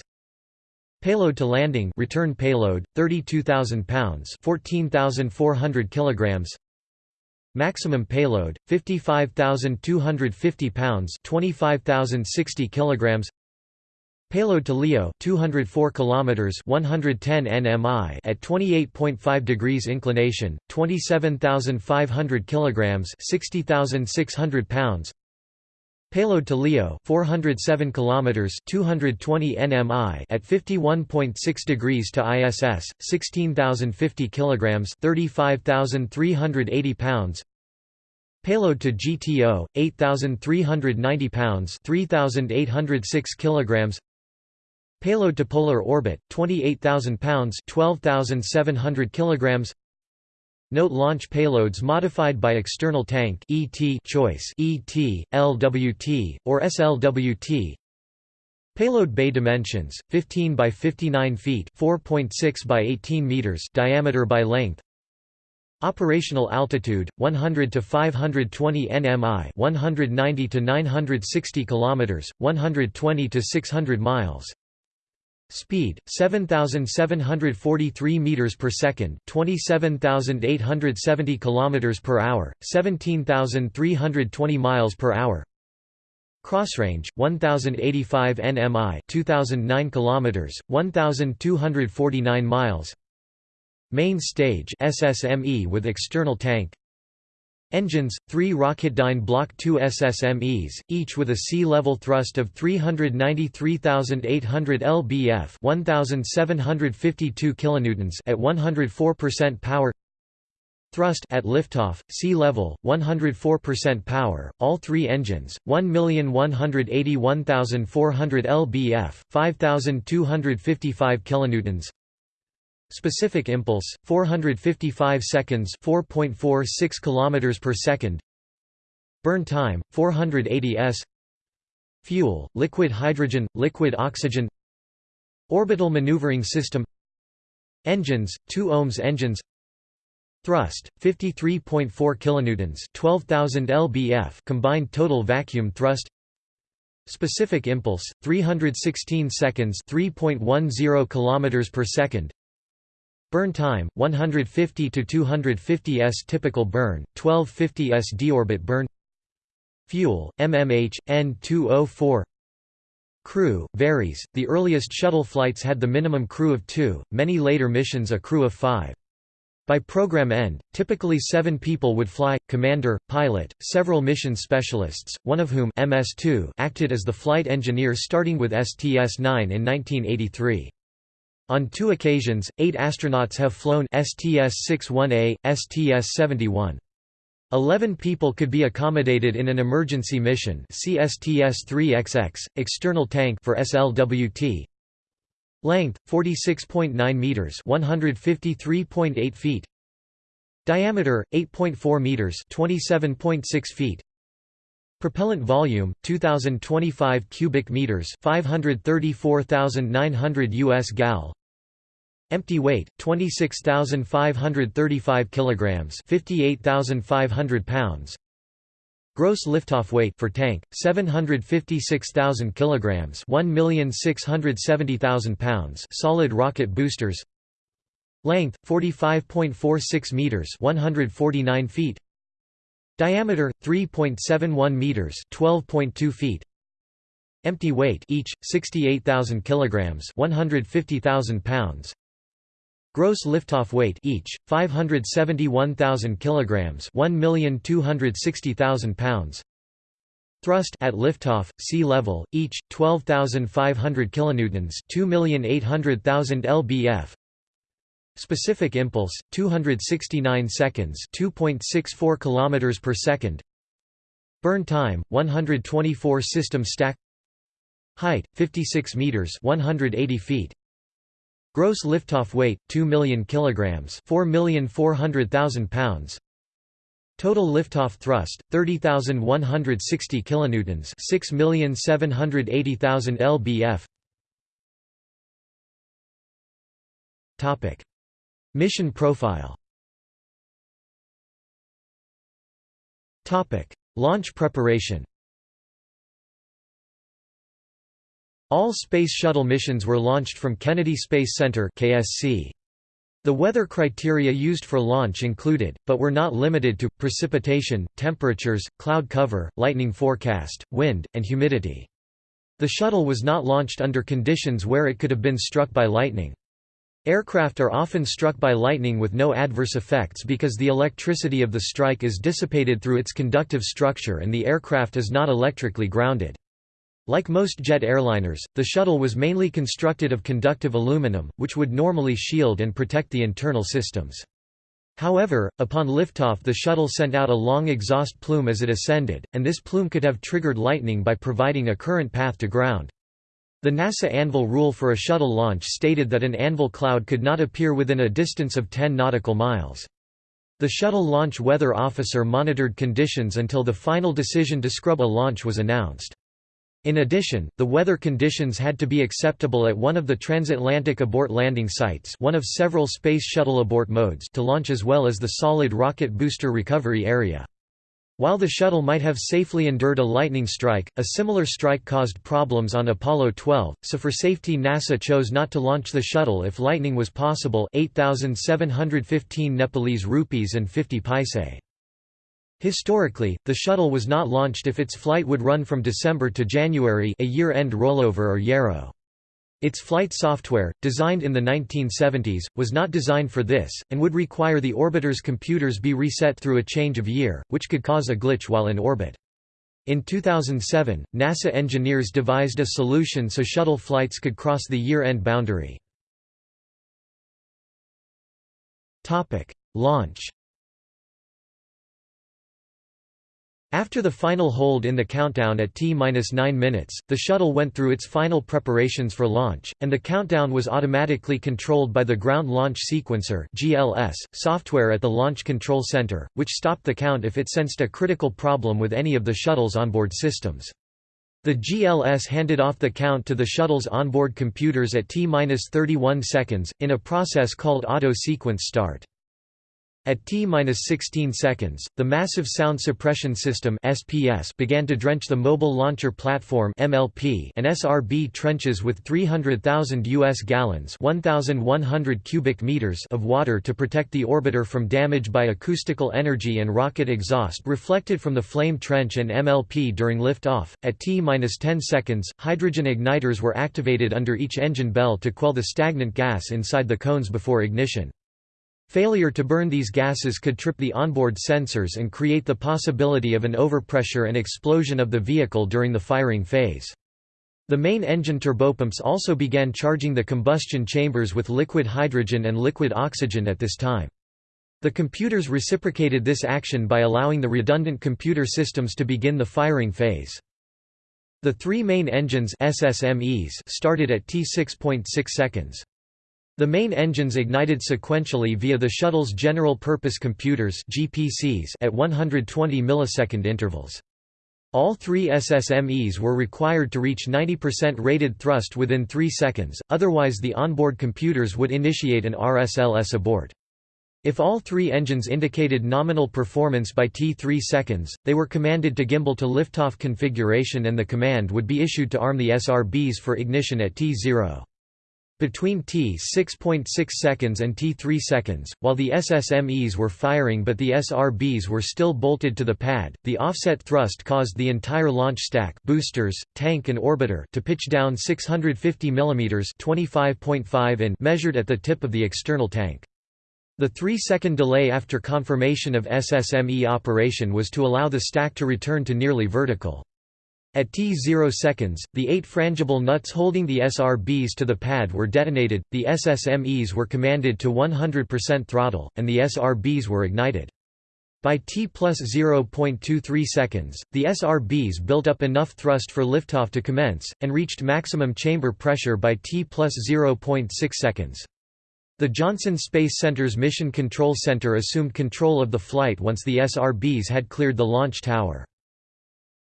Payload to landing return payload 32,000 pounds, 14,400 kilograms. Maximum payload 55,250 pounds, 25,060 kilograms. Payload to LEO 204 kilometers 110 nmi at 28.5 degrees inclination 27500 kilograms 60600 pounds Payload to LEO 407 kilometers 220 nmi at 51.6 degrees to ISS 16050 kilograms 35380 pounds. Payload to GTO 8390 pounds 3806 kilograms. Payload to polar orbit 28000 pounds 12700 kilograms Note launch payloads modified by external tank ET choice ET, LWT, or SLWT. Payload bay dimensions: 15 by 59 feet, 4.6 by 18 meters diameter by length. Operational altitude: 100 to 520 nmi, 190 to 960 kilometers, 120 to 600 miles. Speed 7743 meters per second, 27870 kilometers per hour, 17320 miles per hour. Crossrange 1085 nmi, 2009 kilometers, 1249 miles. Main stage SSME with external tank Engines, three Rocketdyne Block II SSMEs, each with a sea-level thrust of 393,800 lbf 1,752 kilonewtons at 104% power. Thrust at liftoff, sea level, 104% power, all three engines, 1,181,400 lbf 5,255 kilonewtons Specific impulse 455 seconds 4.46 kilometers per second. Burn time 480 s. Fuel liquid hydrogen liquid oxygen. Orbital maneuvering system. Engines 2 OMS engines. Thrust 53.4 kilonewtons 12000 lbf combined total vacuum thrust. Specific impulse 316 seconds 3.10 kilometers per second Burn time 150 to 250 s typical burn 1250 s deorbit burn. Fuel MMH N2O4 Crew varies. The earliest shuttle flights had the minimum crew of 2 many later missions a crew of 5 by program end, typically seven people would fly, commander, pilot, several mission specialists, one of whom MS2 acted as the flight engineer starting with STS-9 in 1983. On two occasions, eight astronauts have flown STS-61A, STS-71. Eleven people could be accommodated in an emergency mission CSTS-3XX, external tank for SLWT, Length 46.9 meters, 153.8 feet. Diameter 8.4 meters, 27.6 feet. Propellant volume 2025 cubic meters, 534,900 US gal. Empty weight 26,535 kilograms, 58,500 pounds. Gross liftoff weight for tank 756,000 kilograms, 1,670,000 pounds. Solid rocket boosters. Length 45.46 meters, 149 feet. Diameter 3.71 meters, 12.2 feet. Empty weight each 68,000 kilograms, 150,000 pounds. Gross liftoff weight each 571,000 kilograms, 1,260,000 pounds. Thrust at liftoff sea level each 12,500 kilonewtons, 2,800,000 lbf. Specific impulse 269 seconds, 2.64 kilometers per second. Burn time 124 system stack. Height 56 meters, 180 feet. Gross liftoff weight 2 million kilograms, 4,400,000 pounds. Total liftoff thrust 30,160 kilonewtons, 6,780,000 lbf. Topic: Mission profile. Launch preparation. All Space Shuttle missions were launched from Kennedy Space Center KSC. The weather criteria used for launch included, but were not limited to, precipitation, temperatures, cloud cover, lightning forecast, wind, and humidity. The shuttle was not launched under conditions where it could have been struck by lightning. Aircraft are often struck by lightning with no adverse effects because the electricity of the strike is dissipated through its conductive structure and the aircraft is not electrically grounded. Like most jet airliners, the shuttle was mainly constructed of conductive aluminum, which would normally shield and protect the internal systems. However, upon liftoff the shuttle sent out a long exhaust plume as it ascended, and this plume could have triggered lightning by providing a current path to ground. The NASA Anvil rule for a shuttle launch stated that an anvil cloud could not appear within a distance of 10 nautical miles. The shuttle launch weather officer monitored conditions until the final decision to scrub a launch was announced. In addition, the weather conditions had to be acceptable at one of the transatlantic abort landing sites one of several Space Shuttle abort modes to launch as well as the solid rocket booster recovery area. While the shuttle might have safely endured a lightning strike, a similar strike caused problems on Apollo 12, so for safety NASA chose not to launch the shuttle if lightning was possible 8,715 Nepalese rupees and 50 paise. Historically, the shuttle was not launched if its flight would run from December to January a year-end rollover or YERO. Its flight software, designed in the 1970s, was not designed for this, and would require the orbiter's computers be reset through a change of year, which could cause a glitch while in orbit. In 2007, NASA engineers devised a solution so shuttle flights could cross the year-end boundary. Launch After the final hold in the countdown at T-9 minutes, the shuttle went through its final preparations for launch, and the countdown was automatically controlled by the Ground Launch Sequencer (GLS) software at the Launch Control Center, which stopped the count if it sensed a critical problem with any of the shuttle's onboard systems. The GLS handed off the count to the shuttle's onboard computers at T-31 seconds, in a process called auto-sequence start. At T-16 seconds, the Massive Sound Suppression System (SPS) began to drench the Mobile Launcher Platform (MLP) and SRB trenches with 300,000 US gallons (1,100 cubic meters) of water to protect the orbiter from damage by acoustical energy and rocket exhaust reflected from the flame trench and MLP during liftoff. At T-10 seconds, hydrogen igniters were activated under each engine bell to quell the stagnant gas inside the cones before ignition. Failure to burn these gases could trip the onboard sensors and create the possibility of an overpressure and explosion of the vehicle during the firing phase. The main engine turbopumps also began charging the combustion chambers with liquid hydrogen and liquid oxygen at this time. The computers reciprocated this action by allowing the redundant computer systems to begin the firing phase. The three main engines SSMEs started at T6.6 seconds. The main engines ignited sequentially via the shuttle's general-purpose computers (GPCs) at 120 millisecond intervals. All three SSMEs were required to reach 90% rated thrust within 3 seconds, otherwise the onboard computers would initiate an RSLS abort. If all three engines indicated nominal performance by T3 seconds, they were commanded to gimbal to liftoff configuration and the command would be issued to arm the SRBs for ignition at T0. Between t 6.6 seconds and t 3 seconds, while the SSMEs were firing but the SRBs were still bolted to the pad, the offset thrust caused the entire launch stack boosters, tank and orbiter to pitch down 650 mm 25.5 in measured at the tip of the external tank. The three-second delay after confirmation of SSME operation was to allow the stack to return to nearly vertical. At T0 seconds, the eight frangible nuts holding the SRBs to the pad were detonated, the SSMEs were commanded to 100% throttle, and the SRBs were ignited. By T plus 0.23 seconds, the SRBs built up enough thrust for liftoff to commence, and reached maximum chamber pressure by T plus 0.6 seconds. The Johnson Space Center's Mission Control Center assumed control of the flight once the SRBs had cleared the launch tower.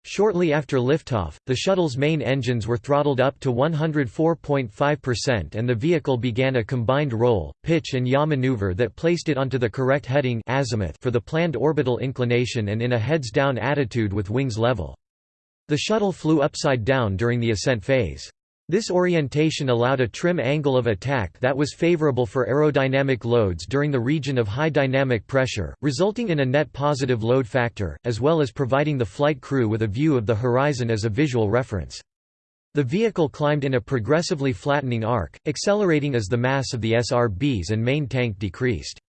Shortly after liftoff, the shuttle's main engines were throttled up to 104.5% and the vehicle began a combined roll, pitch and yaw maneuver that placed it onto the correct heading azimuth for the planned orbital inclination and in a heads-down attitude with wings level. The shuttle flew upside down during the ascent phase. This orientation allowed a trim angle of attack that was favorable for aerodynamic loads during the region of high dynamic pressure, resulting in a net positive load factor, as well as providing the flight crew with a view of the horizon as a visual reference. The vehicle climbed in a progressively flattening arc, accelerating as the mass of the SRBs and main tank decreased.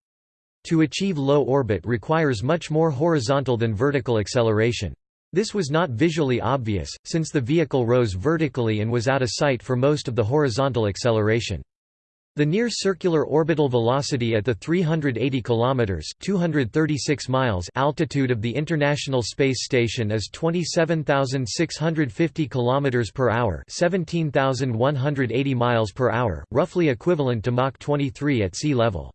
To achieve low orbit requires much more horizontal than vertical acceleration. This was not visually obvious, since the vehicle rose vertically and was out of sight for most of the horizontal acceleration. The near circular orbital velocity at the 380 kilometers (236 miles) altitude of the International Space Station is 27,650 kilometers per hour, 17,180 miles per hour, roughly equivalent to Mach 23 at sea level.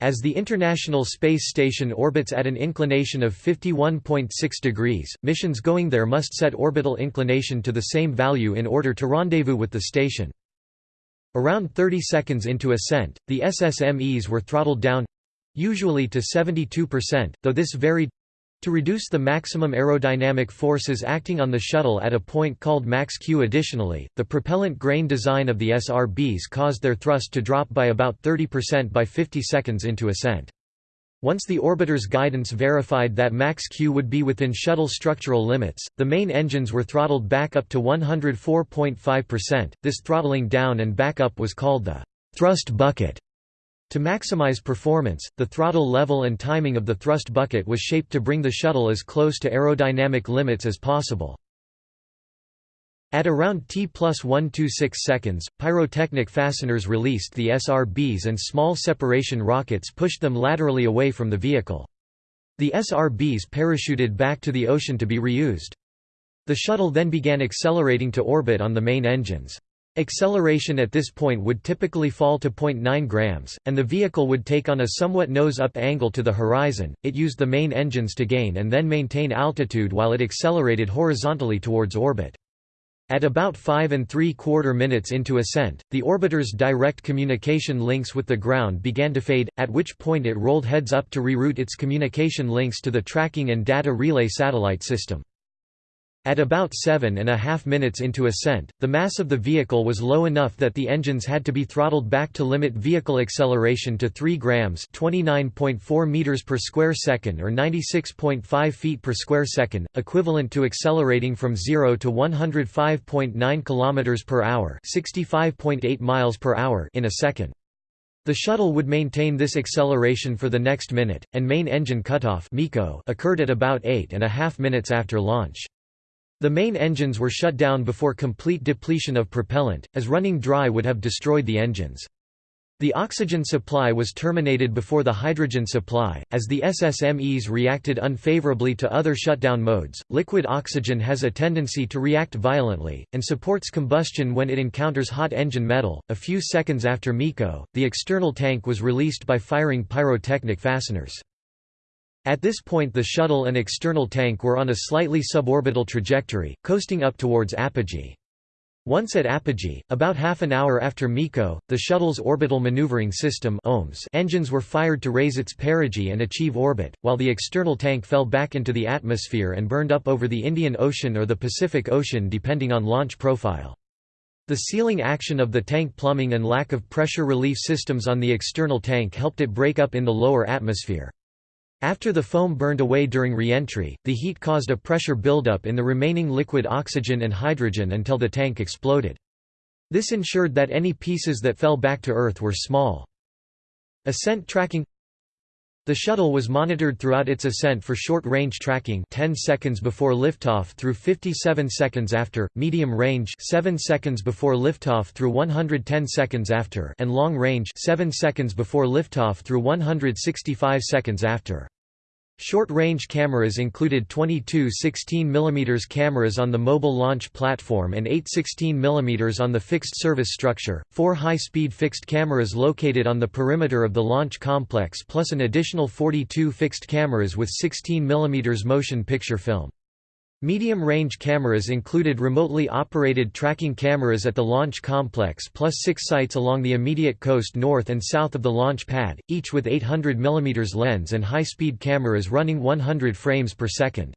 As the International Space Station orbits at an inclination of 51.6 degrees, missions going there must set orbital inclination to the same value in order to rendezvous with the station. Around 30 seconds into ascent, the SSMEs were throttled down—usually to 72%, though this varied to reduce the maximum aerodynamic forces acting on the shuttle at a point called max Q additionally, the propellant grain design of the SRBs caused their thrust to drop by about 30% by 50 seconds into ascent. Once the orbiter's guidance verified that max Q would be within shuttle structural limits, the main engines were throttled back up to 104.5%. This throttling down and back up was called the thrust bucket. To maximize performance, the throttle level and timing of the thrust bucket was shaped to bring the shuttle as close to aerodynamic limits as possible. At around T plus 126 seconds, pyrotechnic fasteners released the SRBs and small separation rockets pushed them laterally away from the vehicle. The SRBs parachuted back to the ocean to be reused. The shuttle then began accelerating to orbit on the main engines. Acceleration at this point would typically fall to 0.9 grams, and the vehicle would take on a somewhat nose-up angle to the horizon. It used the main engines to gain and then maintain altitude while it accelerated horizontally towards orbit. At about 5 and 3 quarter minutes into ascent, the orbiter's direct communication links with the ground began to fade, at which point it rolled heads up to reroute its communication links to the tracking and data relay satellite system. At about seven and a half minutes into ascent, the mass of the vehicle was low enough that the engines had to be throttled back to limit vehicle acceleration to 3 grams (29.4 meters per square second or 96.5 feet per square second), equivalent to accelerating from 0 to 105.9 kilometers per hour (65.8 miles per hour) in a second. The shuttle would maintain this acceleration for the next minute, and main engine cutoff occurred at about eight and a half minutes after launch. The main engines were shut down before complete depletion of propellant, as running dry would have destroyed the engines. The oxygen supply was terminated before the hydrogen supply, as the SSMEs reacted unfavorably to other shutdown modes. Liquid oxygen has a tendency to react violently, and supports combustion when it encounters hot engine metal. A few seconds after MECO, the external tank was released by firing pyrotechnic fasteners. At this point the shuttle and external tank were on a slightly suborbital trajectory, coasting up towards apogee. Once at apogee, about half an hour after MECO, the shuttle's orbital maneuvering system engines were fired to raise its perigee and achieve orbit, while the external tank fell back into the atmosphere and burned up over the Indian Ocean or the Pacific Ocean depending on launch profile. The sealing action of the tank plumbing and lack of pressure relief systems on the external tank helped it break up in the lower atmosphere. After the foam burned away during re-entry, the heat caused a pressure buildup in the remaining liquid oxygen and hydrogen until the tank exploded. This ensured that any pieces that fell back to Earth were small. Ascent tracking The shuttle was monitored throughout its ascent for short-range tracking 10 seconds before liftoff through 57 seconds after, medium range 7 seconds before liftoff through 110 seconds after and long range 7 seconds before liftoff through 165 seconds after. Short-range cameras included 22 16mm cameras on the mobile launch platform and 8 16mm on the fixed service structure, four high-speed fixed cameras located on the perimeter of the launch complex plus an additional 42 fixed cameras with 16mm motion picture film. Medium-range cameras included remotely operated tracking cameras at the launch complex plus six sites along the immediate coast north and south of the launch pad, each with 800 mm lens and high-speed cameras running 100 frames per second.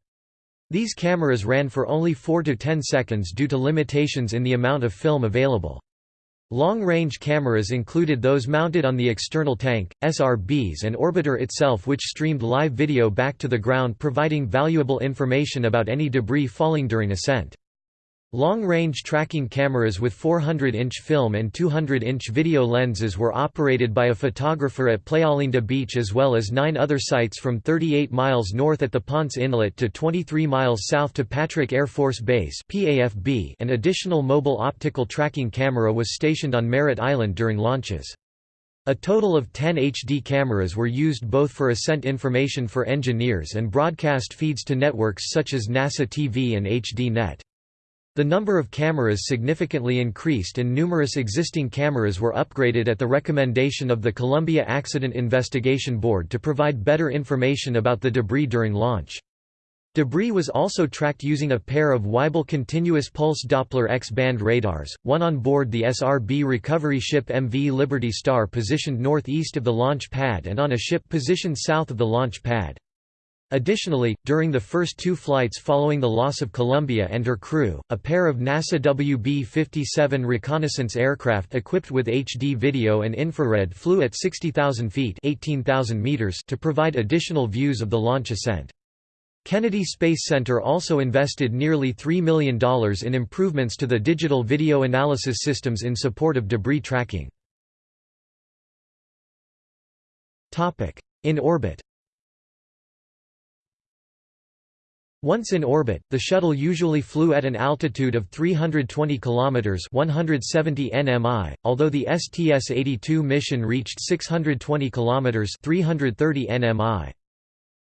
These cameras ran for only 4 to 10 seconds due to limitations in the amount of film available. Long-range cameras included those mounted on the external tank, SRBs and orbiter itself which streamed live video back to the ground providing valuable information about any debris falling during ascent. Long-range tracking cameras with 400-inch film and 200-inch video lenses were operated by a photographer at Playalinda Beach as well as nine other sites from 38 miles north at the Ponce Inlet to 23 miles south to Patrick Air Force Base An additional mobile optical tracking camera was stationed on Merritt Island during launches. A total of 10 HD cameras were used both for ascent information for engineers and broadcast feeds to networks such as NASA TV and HDNet. The number of cameras significantly increased and numerous existing cameras were upgraded at the recommendation of the Columbia Accident Investigation Board to provide better information about the debris during launch. Debris was also tracked using a pair of Weibel continuous pulse Doppler X-band radars, one on board the SRB recovery ship MV Liberty Star positioned northeast of the launch pad and on a ship positioned south of the launch pad. Additionally, during the first two flights following the loss of Columbia and her crew, a pair of NASA WB-57 reconnaissance aircraft equipped with HD video and infrared flew at 60,000 feet 18,000 meters to provide additional views of the launch ascent. Kennedy Space Center also invested nearly $3 million in improvements to the digital video analysis systems in support of debris tracking. In orbit Once in orbit, the shuttle usually flew at an altitude of 320 km 170 nmi, although the STS-82 mission reached 620 km 330 nmi.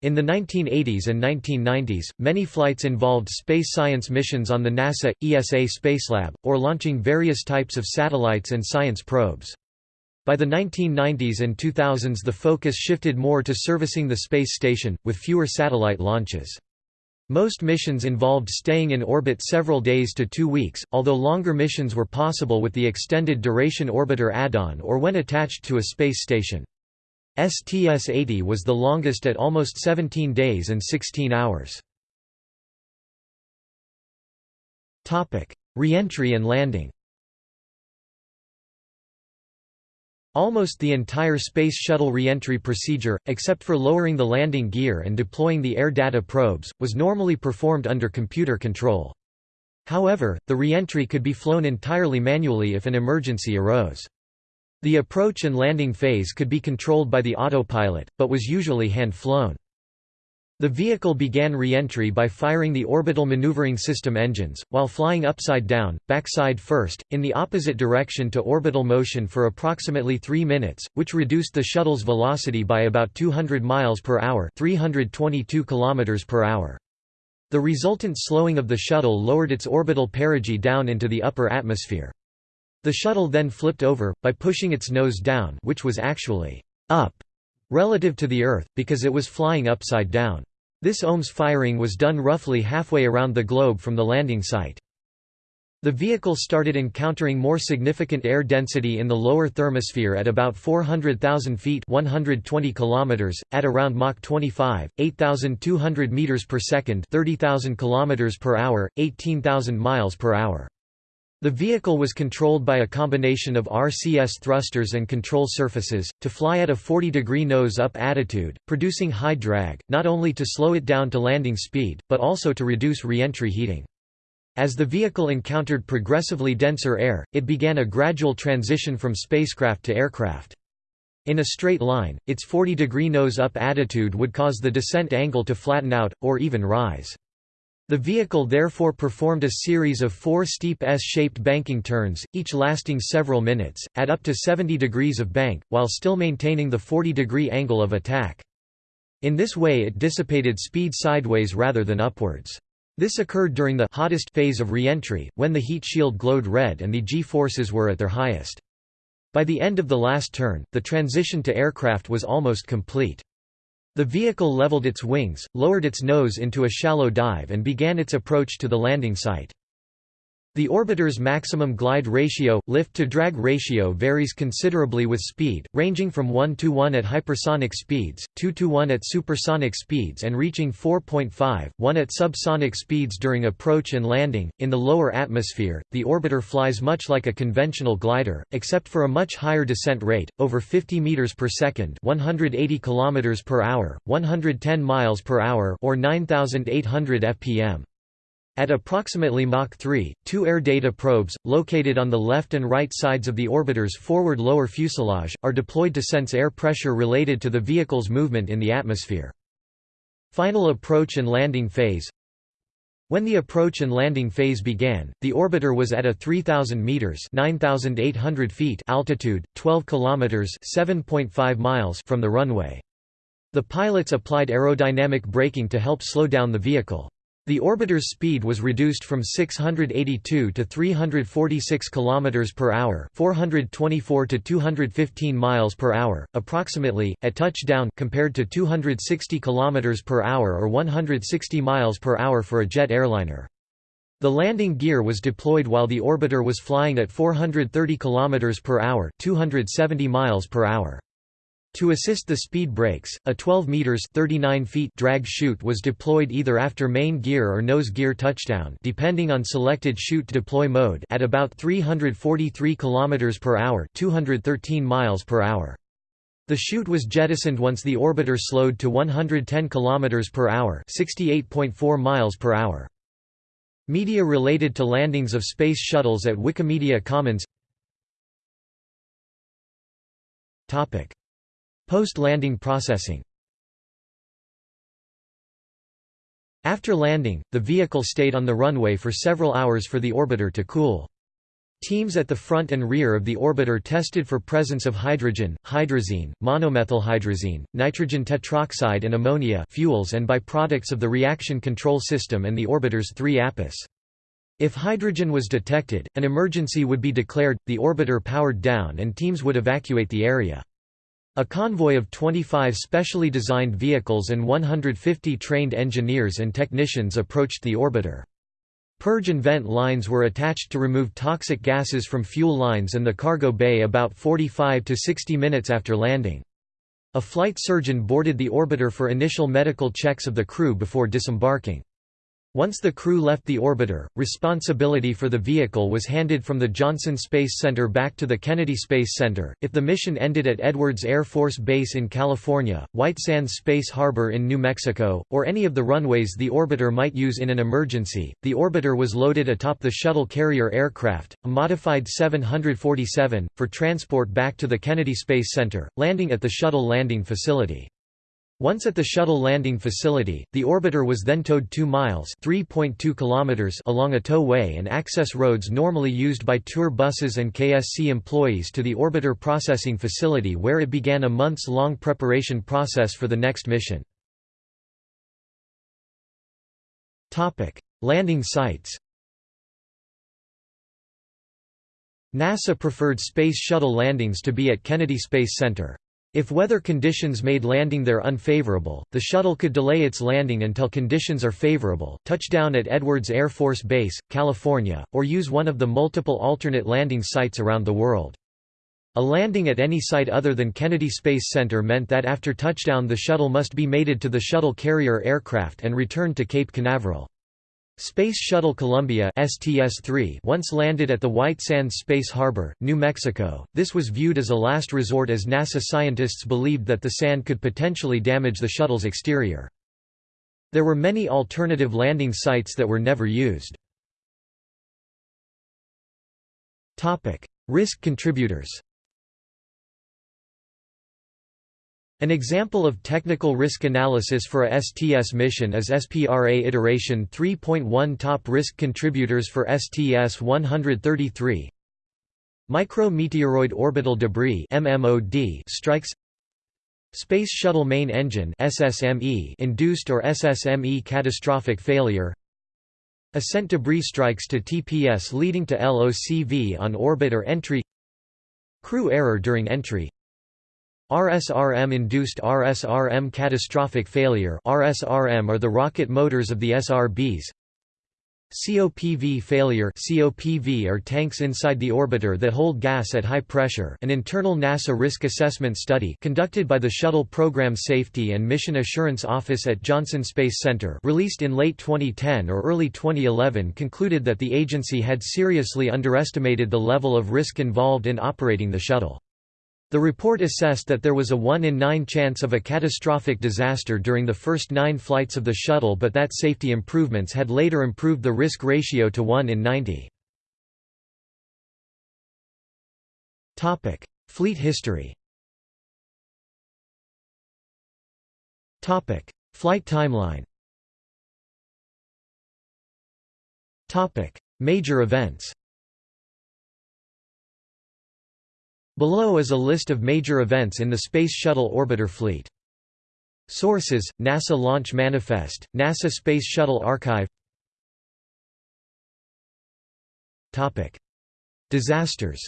In the 1980s and 1990s, many flights involved space science missions on the NASA, ESA Spacelab, or launching various types of satellites and science probes. By the 1990s and 2000s the focus shifted more to servicing the space station, with fewer satellite launches. Most missions involved staying in orbit several days to two weeks, although longer missions were possible with the Extended Duration Orbiter add-on or when attached to a space station. STS-80 was the longest at almost 17 days and 16 hours. Reentry and landing Almost the entire Space Shuttle reentry procedure, except for lowering the landing gear and deploying the air data probes, was normally performed under computer control. However, the reentry could be flown entirely manually if an emergency arose. The approach and landing phase could be controlled by the autopilot, but was usually hand-flown. The vehicle began re-entry by firing the orbital maneuvering system engines, while flying upside down, backside first, in the opposite direction to orbital motion for approximately 3 minutes, which reduced the shuttle's velocity by about 200 miles per hour, 322 kilometers per hour. The resultant slowing of the shuttle lowered its orbital perigee down into the upper atmosphere. The shuttle then flipped over, by pushing its nose down which was actually up relative to the Earth, because it was flying upside down. This OMS firing was done roughly halfway around the globe from the landing site. The vehicle started encountering more significant air density in the lower thermosphere at about 400,000 feet 120 kilometers, at around Mach 25, 8,200 meters per second 30,000 kilometers per hour, 18,000 miles per hour. The vehicle was controlled by a combination of RCS thrusters and control surfaces, to fly at a 40-degree nose-up attitude, producing high drag, not only to slow it down to landing speed, but also to reduce re-entry heating. As the vehicle encountered progressively denser air, it began a gradual transition from spacecraft to aircraft. In a straight line, its 40-degree nose-up attitude would cause the descent angle to flatten out, or even rise. The vehicle therefore performed a series of four steep S-shaped banking turns, each lasting several minutes, at up to 70 degrees of bank, while still maintaining the 40-degree angle of attack. In this way it dissipated speed sideways rather than upwards. This occurred during the hottest phase of reentry, when the heat shield glowed red and the G-forces were at their highest. By the end of the last turn, the transition to aircraft was almost complete. The vehicle leveled its wings, lowered its nose into a shallow dive and began its approach to the landing site. The orbiter's maximum glide ratio, lift-to-drag ratio varies considerably with speed, ranging from 1 to 1 at hypersonic speeds, 2 to 1 at supersonic speeds and reaching 4.5, 1 at subsonic speeds during approach and landing. In the lower atmosphere, the orbiter flies much like a conventional glider, except for a much higher descent rate, over 50 meters per second, 180 kilometers per hour, 110 miles per hour or 9800 fpm. At approximately Mach 3, two air data probes, located on the left and right sides of the orbiter's forward lower fuselage, are deployed to sense air pressure related to the vehicle's movement in the atmosphere. Final approach and landing phase When the approach and landing phase began, the orbiter was at a 3,000 meters (9,800 feet) altitude, 12 kilometers (7.5 miles) from the runway. The pilots applied aerodynamic braking to help slow down the vehicle. The orbiter's speed was reduced from 682 to 346 km per hour, 424 to 215 miles per hour, approximately at touchdown compared to 260 km per hour or 160 miles per hour for a jet airliner. The landing gear was deployed while the orbiter was flying at 430 km per hour, 270 miles per hour. To assist the speed brakes, a 12 meters (39 feet) drag chute was deployed either after main gear or nose gear touchdown, depending on selected chute deploy mode, at about 343 kilometers per hour, 213 miles per hour. The chute was jettisoned once the orbiter slowed to 110 kilometers per hour, 68.4 miles per hour. Media related to landings of space shuttles at Wikimedia Commons. Topic Post-landing processing After landing, the vehicle stayed on the runway for several hours for the orbiter to cool. Teams at the front and rear of the orbiter tested for presence of hydrogen, hydrazine, monomethylhydrazine, nitrogen tetroxide and ammonia fuels and byproducts of the reaction control system and the orbiter's three APUs. If hydrogen was detected, an emergency would be declared, the orbiter powered down and teams would evacuate the area. A convoy of 25 specially designed vehicles and 150 trained engineers and technicians approached the orbiter. Purge and vent lines were attached to remove toxic gases from fuel lines and the cargo bay about 45 to 60 minutes after landing. A flight surgeon boarded the orbiter for initial medical checks of the crew before disembarking. Once the crew left the orbiter, responsibility for the vehicle was handed from the Johnson Space Center back to the Kennedy Space Center. If the mission ended at Edwards Air Force Base in California, White Sands Space Harbor in New Mexico, or any of the runways the orbiter might use in an emergency, the orbiter was loaded atop the shuttle carrier aircraft, a modified 747, for transport back to the Kennedy Space Center, landing at the shuttle landing facility. Once at the shuttle landing facility, the orbiter was then towed 2 miles kilometers along a towway and access roads normally used by tour buses and KSC employees to the orbiter processing facility where it began a months-long preparation process for the next mission. Landing sites NASA preferred Space Shuttle landings to be at Kennedy Space Center. If weather conditions made landing there unfavorable, the shuttle could delay its landing until conditions are favorable, touch down at Edwards Air Force Base, California, or use one of the multiple alternate landing sites around the world. A landing at any site other than Kennedy Space Center meant that after touchdown the shuttle must be mated to the shuttle carrier aircraft and returned to Cape Canaveral. Space Shuttle Columbia STS-3 once landed at the White Sands Space Harbor, New Mexico. This was viewed as a last resort as NASA scientists believed that the sand could potentially damage the shuttle's exterior. There were many alternative landing sites that were never used. Topic: Risk contributors. An example of technical risk analysis for a STS mission is SPRA iteration 3.1 Top risk contributors for STS-133 Micrometeoroid orbital debris strikes. Space Shuttle Main Engine induced or SSME catastrophic failure. Ascent debris strikes to TPS leading to LOCV on orbit or entry. Crew error during entry RSRM-induced RSRM catastrophic failure. RSRM are the rocket motors of the SRBs COPV failure. COPV are tanks inside the orbiter that hold gas at high pressure. An internal NASA risk assessment study conducted by the Shuttle Program Safety and Mission Assurance Office at Johnson Space Center released in late 2010 or early 2011 concluded that the agency had seriously underestimated the level of risk involved in operating the shuttle. The report assessed that there was a 1 in 9 chance of a catastrophic disaster during the first nine flights of the shuttle but that safety improvements had later improved the risk ratio to 1 in 90. Fleet history Flight timeline Major events Below is a list of major events in the Space Shuttle orbiter fleet. Sources: NASA Launch Manifest, NASA Space Shuttle Archive. Topic: Disasters.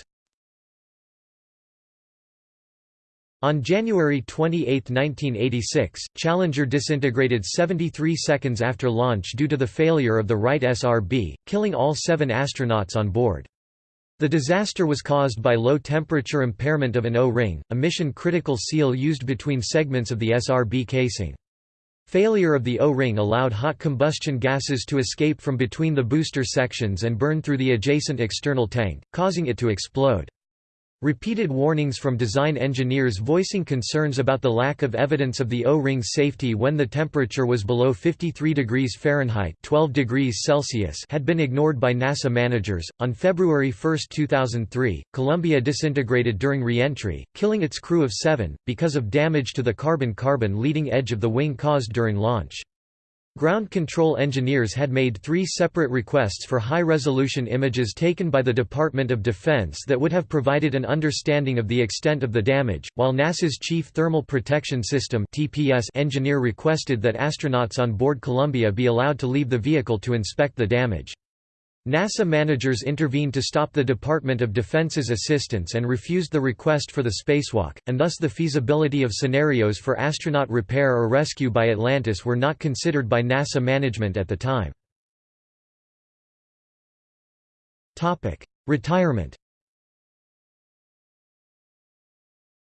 On January 28, 1986, Challenger disintegrated 73 seconds after launch due to the failure of the right SRB, killing all seven astronauts on board. The disaster was caused by low-temperature impairment of an O-ring, a mission-critical seal used between segments of the SRB casing. Failure of the O-ring allowed hot combustion gases to escape from between the booster sections and burn through the adjacent external tank, causing it to explode. Repeated warnings from design engineers voicing concerns about the lack of evidence of the O-ring's safety when the temperature was below 53 degrees Fahrenheit 12 degrees Celsius had been ignored by NASA managers. On February 1, 2003, Columbia disintegrated during re-entry, killing its crew of seven, because of damage to the carbon-carbon leading edge of the wing caused during launch. Ground control engineers had made three separate requests for high-resolution images taken by the Department of Defense that would have provided an understanding of the extent of the damage, while NASA's Chief Thermal Protection System engineer requested that astronauts on board Columbia be allowed to leave the vehicle to inspect the damage. NASA managers intervened to stop the Department of Defense's assistance and refused the request for the spacewalk, and thus the feasibility of scenarios for astronaut repair or rescue by Atlantis were not considered by NASA management at the time. Retirement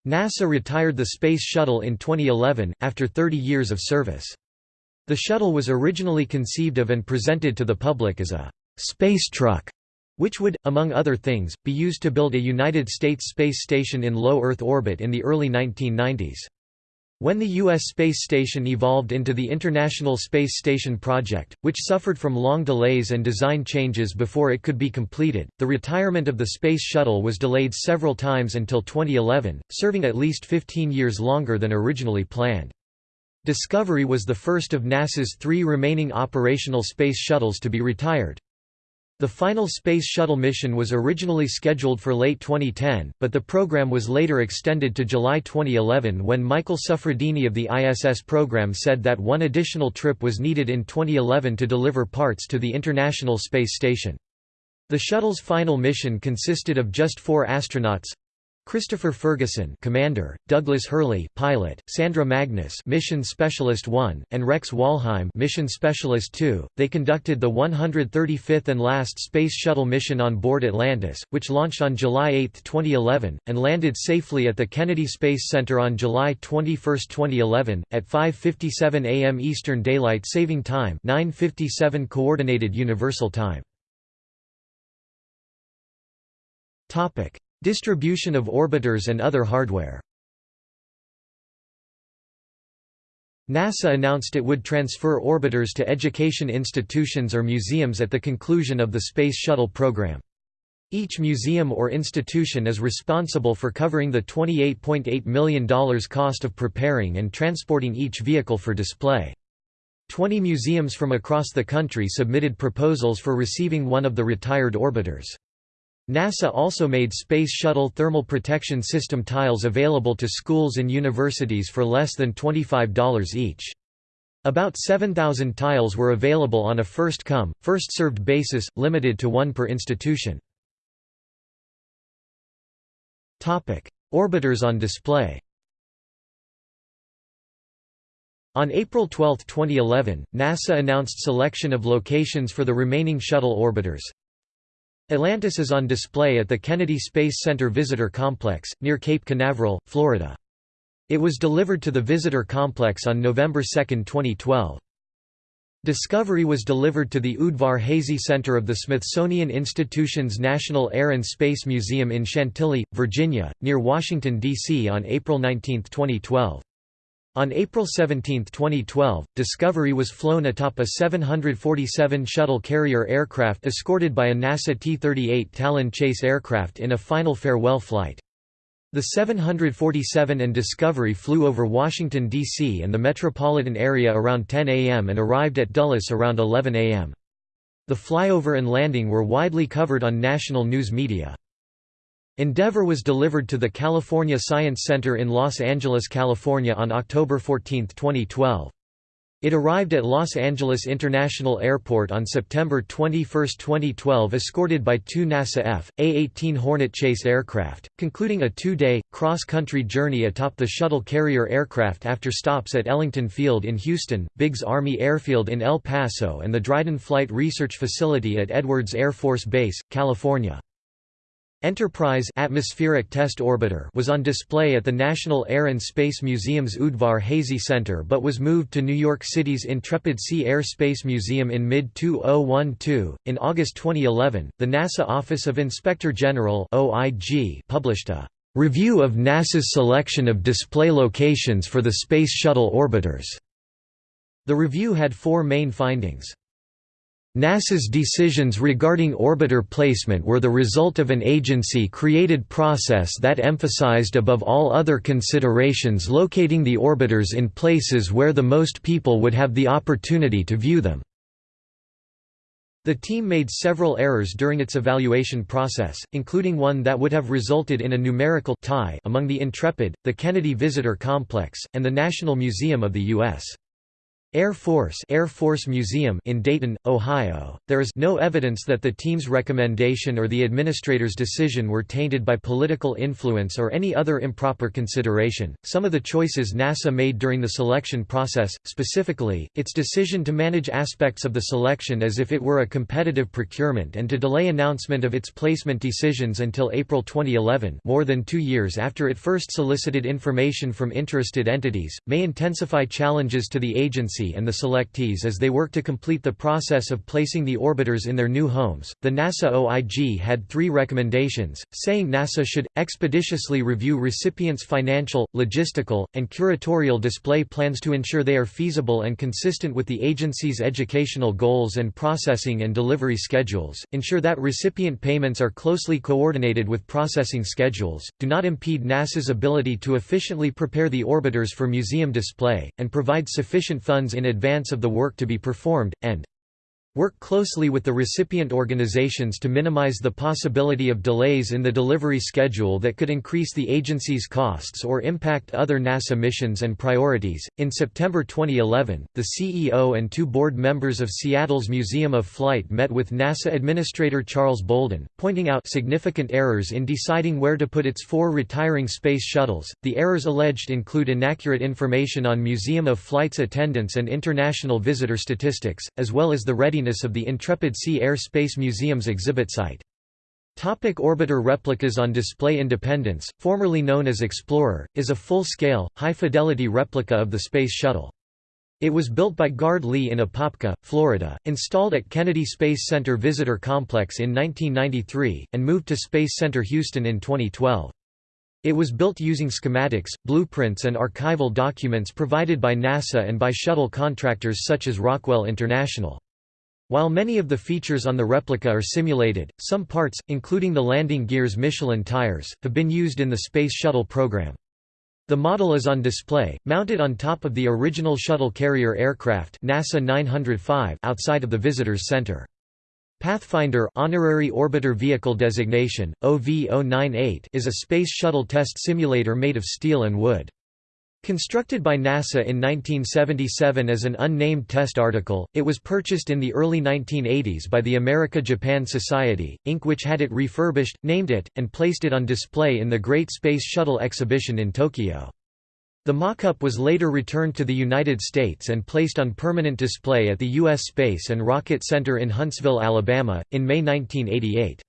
NASA retired the Space Shuttle in 2011, after 30 years of service. The shuttle was originally conceived of and presented to the public as a space truck, which would, among other things, be used to build a United States space station in low Earth orbit in the early 1990s. When the U.S. space station evolved into the International Space Station project, which suffered from long delays and design changes before it could be completed, the retirement of the Space Shuttle was delayed several times until 2011, serving at least 15 years longer than originally planned. Discovery was the first of NASA's three remaining operational space shuttles to be retired. The final Space Shuttle mission was originally scheduled for late 2010, but the program was later extended to July 2011 when Michael Suffredini of the ISS program said that one additional trip was needed in 2011 to deliver parts to the International Space Station. The shuttle's final mission consisted of just four astronauts, Christopher Ferguson, Commander, Douglas Hurley, Pilot, Sandra Magnus, Mission Specialist 1, and Rex Walheim, Mission Specialist 2. They conducted the 135th and last Space Shuttle mission on board Atlantis, which launched on July 8, 2011, and landed safely at the Kennedy Space Center on July 21, 2011, at 5:57 a.m. Eastern Daylight Saving Time, 9:57 Coordinated Universal Time. Distribution of orbiters and other hardware NASA announced it would transfer orbiters to education institutions or museums at the conclusion of the Space Shuttle program. Each museum or institution is responsible for covering the $28.8 million cost of preparing and transporting each vehicle for display. Twenty museums from across the country submitted proposals for receiving one of the retired orbiters. NASA also made Space Shuttle thermal protection system tiles available to schools and universities for less than $25 each. About 7,000 tiles were available on a first-come, first-served basis, limited to one per institution. Orbiters on display On April 12, 2011, NASA announced selection of locations for the remaining shuttle orbiters, Atlantis is on display at the Kennedy Space Center Visitor Complex, near Cape Canaveral, Florida. It was delivered to the visitor complex on November 2, 2012. Discovery was delivered to the Udvar Hazy Center of the Smithsonian Institution's National Air and Space Museum in Chantilly, Virginia, near Washington, D.C. on April 19, 2012. On April 17, 2012, Discovery was flown atop a 747 shuttle carrier aircraft escorted by a NASA T-38 Talon chase aircraft in a final farewell flight. The 747 and Discovery flew over Washington, D.C. and the metropolitan area around 10 a.m. and arrived at Dulles around 11 a.m. The flyover and landing were widely covered on national news media. Endeavour was delivered to the California Science Center in Los Angeles, California on October 14, 2012. It arrived at Los Angeles International Airport on September 21, 2012 escorted by two NASA F.A-18 Hornet chase aircraft, concluding a two-day, cross-country journey atop the shuttle carrier aircraft after stops at Ellington Field in Houston, Biggs Army Airfield in El Paso and the Dryden Flight Research Facility at Edwards Air Force Base, California. Enterprise atmospheric test orbiter was on display at the National Air and Space Museum's Udvar Hazy Center but was moved to New York City's Intrepid Sea Air Space Museum in mid-2012. In August 2011, the NASA Office of Inspector General (OIG) published a review of NASA's selection of display locations for the Space Shuttle orbiters. The review had four main findings. NASA's decisions regarding orbiter placement were the result of an agency-created process that emphasized above all other considerations locating the orbiters in places where the most people would have the opportunity to view them. The team made several errors during its evaluation process, including one that would have resulted in a numerical tie among the Intrepid, the Kennedy Visitor Complex, and the National Museum of the U.S. Air Force Air Force Museum in Dayton, Ohio. There is no evidence that the team's recommendation or the administrator's decision were tainted by political influence or any other improper consideration. Some of the choices NASA made during the selection process, specifically, its decision to manage aspects of the selection as if it were a competitive procurement and to delay announcement of its placement decisions until April 2011, more than 2 years after it first solicited information from interested entities, may intensify challenges to the agency and the selectees as they work to complete the process of placing the orbiters in their new homes. The NASA OIG had three recommendations, saying NASA should expeditiously review recipients' financial, logistical, and curatorial display plans to ensure they are feasible and consistent with the agency's educational goals and processing and delivery schedules, ensure that recipient payments are closely coordinated with processing schedules, do not impede NASA's ability to efficiently prepare the orbiters for museum display, and provide sufficient funds in advance of the work to be performed, and Work closely with the recipient organizations to minimize the possibility of delays in the delivery schedule that could increase the agency's costs or impact other NASA missions and priorities. In September 2011, the CEO and two board members of Seattle's Museum of Flight met with NASA Administrator Charles Bolden, pointing out significant errors in deciding where to put its four retiring space shuttles. The errors alleged include inaccurate information on Museum of Flight's attendance and international visitor statistics, as well as the readiness of the Intrepid Sea Air Space Museum's exhibit site. Topic orbiter replicas on display Independence, formerly known as Explorer, is a full-scale, high-fidelity replica of the Space Shuttle. It was built by Guard-Lee in Apopka, Florida, installed at Kennedy Space Center Visitor Complex in 1993, and moved to Space Center Houston in 2012. It was built using schematics, blueprints and archival documents provided by NASA and by shuttle contractors such as Rockwell International. While many of the features on the replica are simulated, some parts, including the landing gear's Michelin tires, have been used in the Space Shuttle program. The model is on display, mounted on top of the original shuttle carrier aircraft NASA 905 outside of the Visitors Center. Pathfinder Honorary Orbiter Vehicle Designation, OV-098 is a Space Shuttle test simulator made of steel and wood. Constructed by NASA in 1977 as an unnamed test article, it was purchased in the early 1980s by the America-Japan Society, Inc. which had it refurbished, named it, and placed it on display in the Great Space Shuttle exhibition in Tokyo. The mock-up was later returned to the United States and placed on permanent display at the U.S. Space and Rocket Center in Huntsville, Alabama, in May 1988.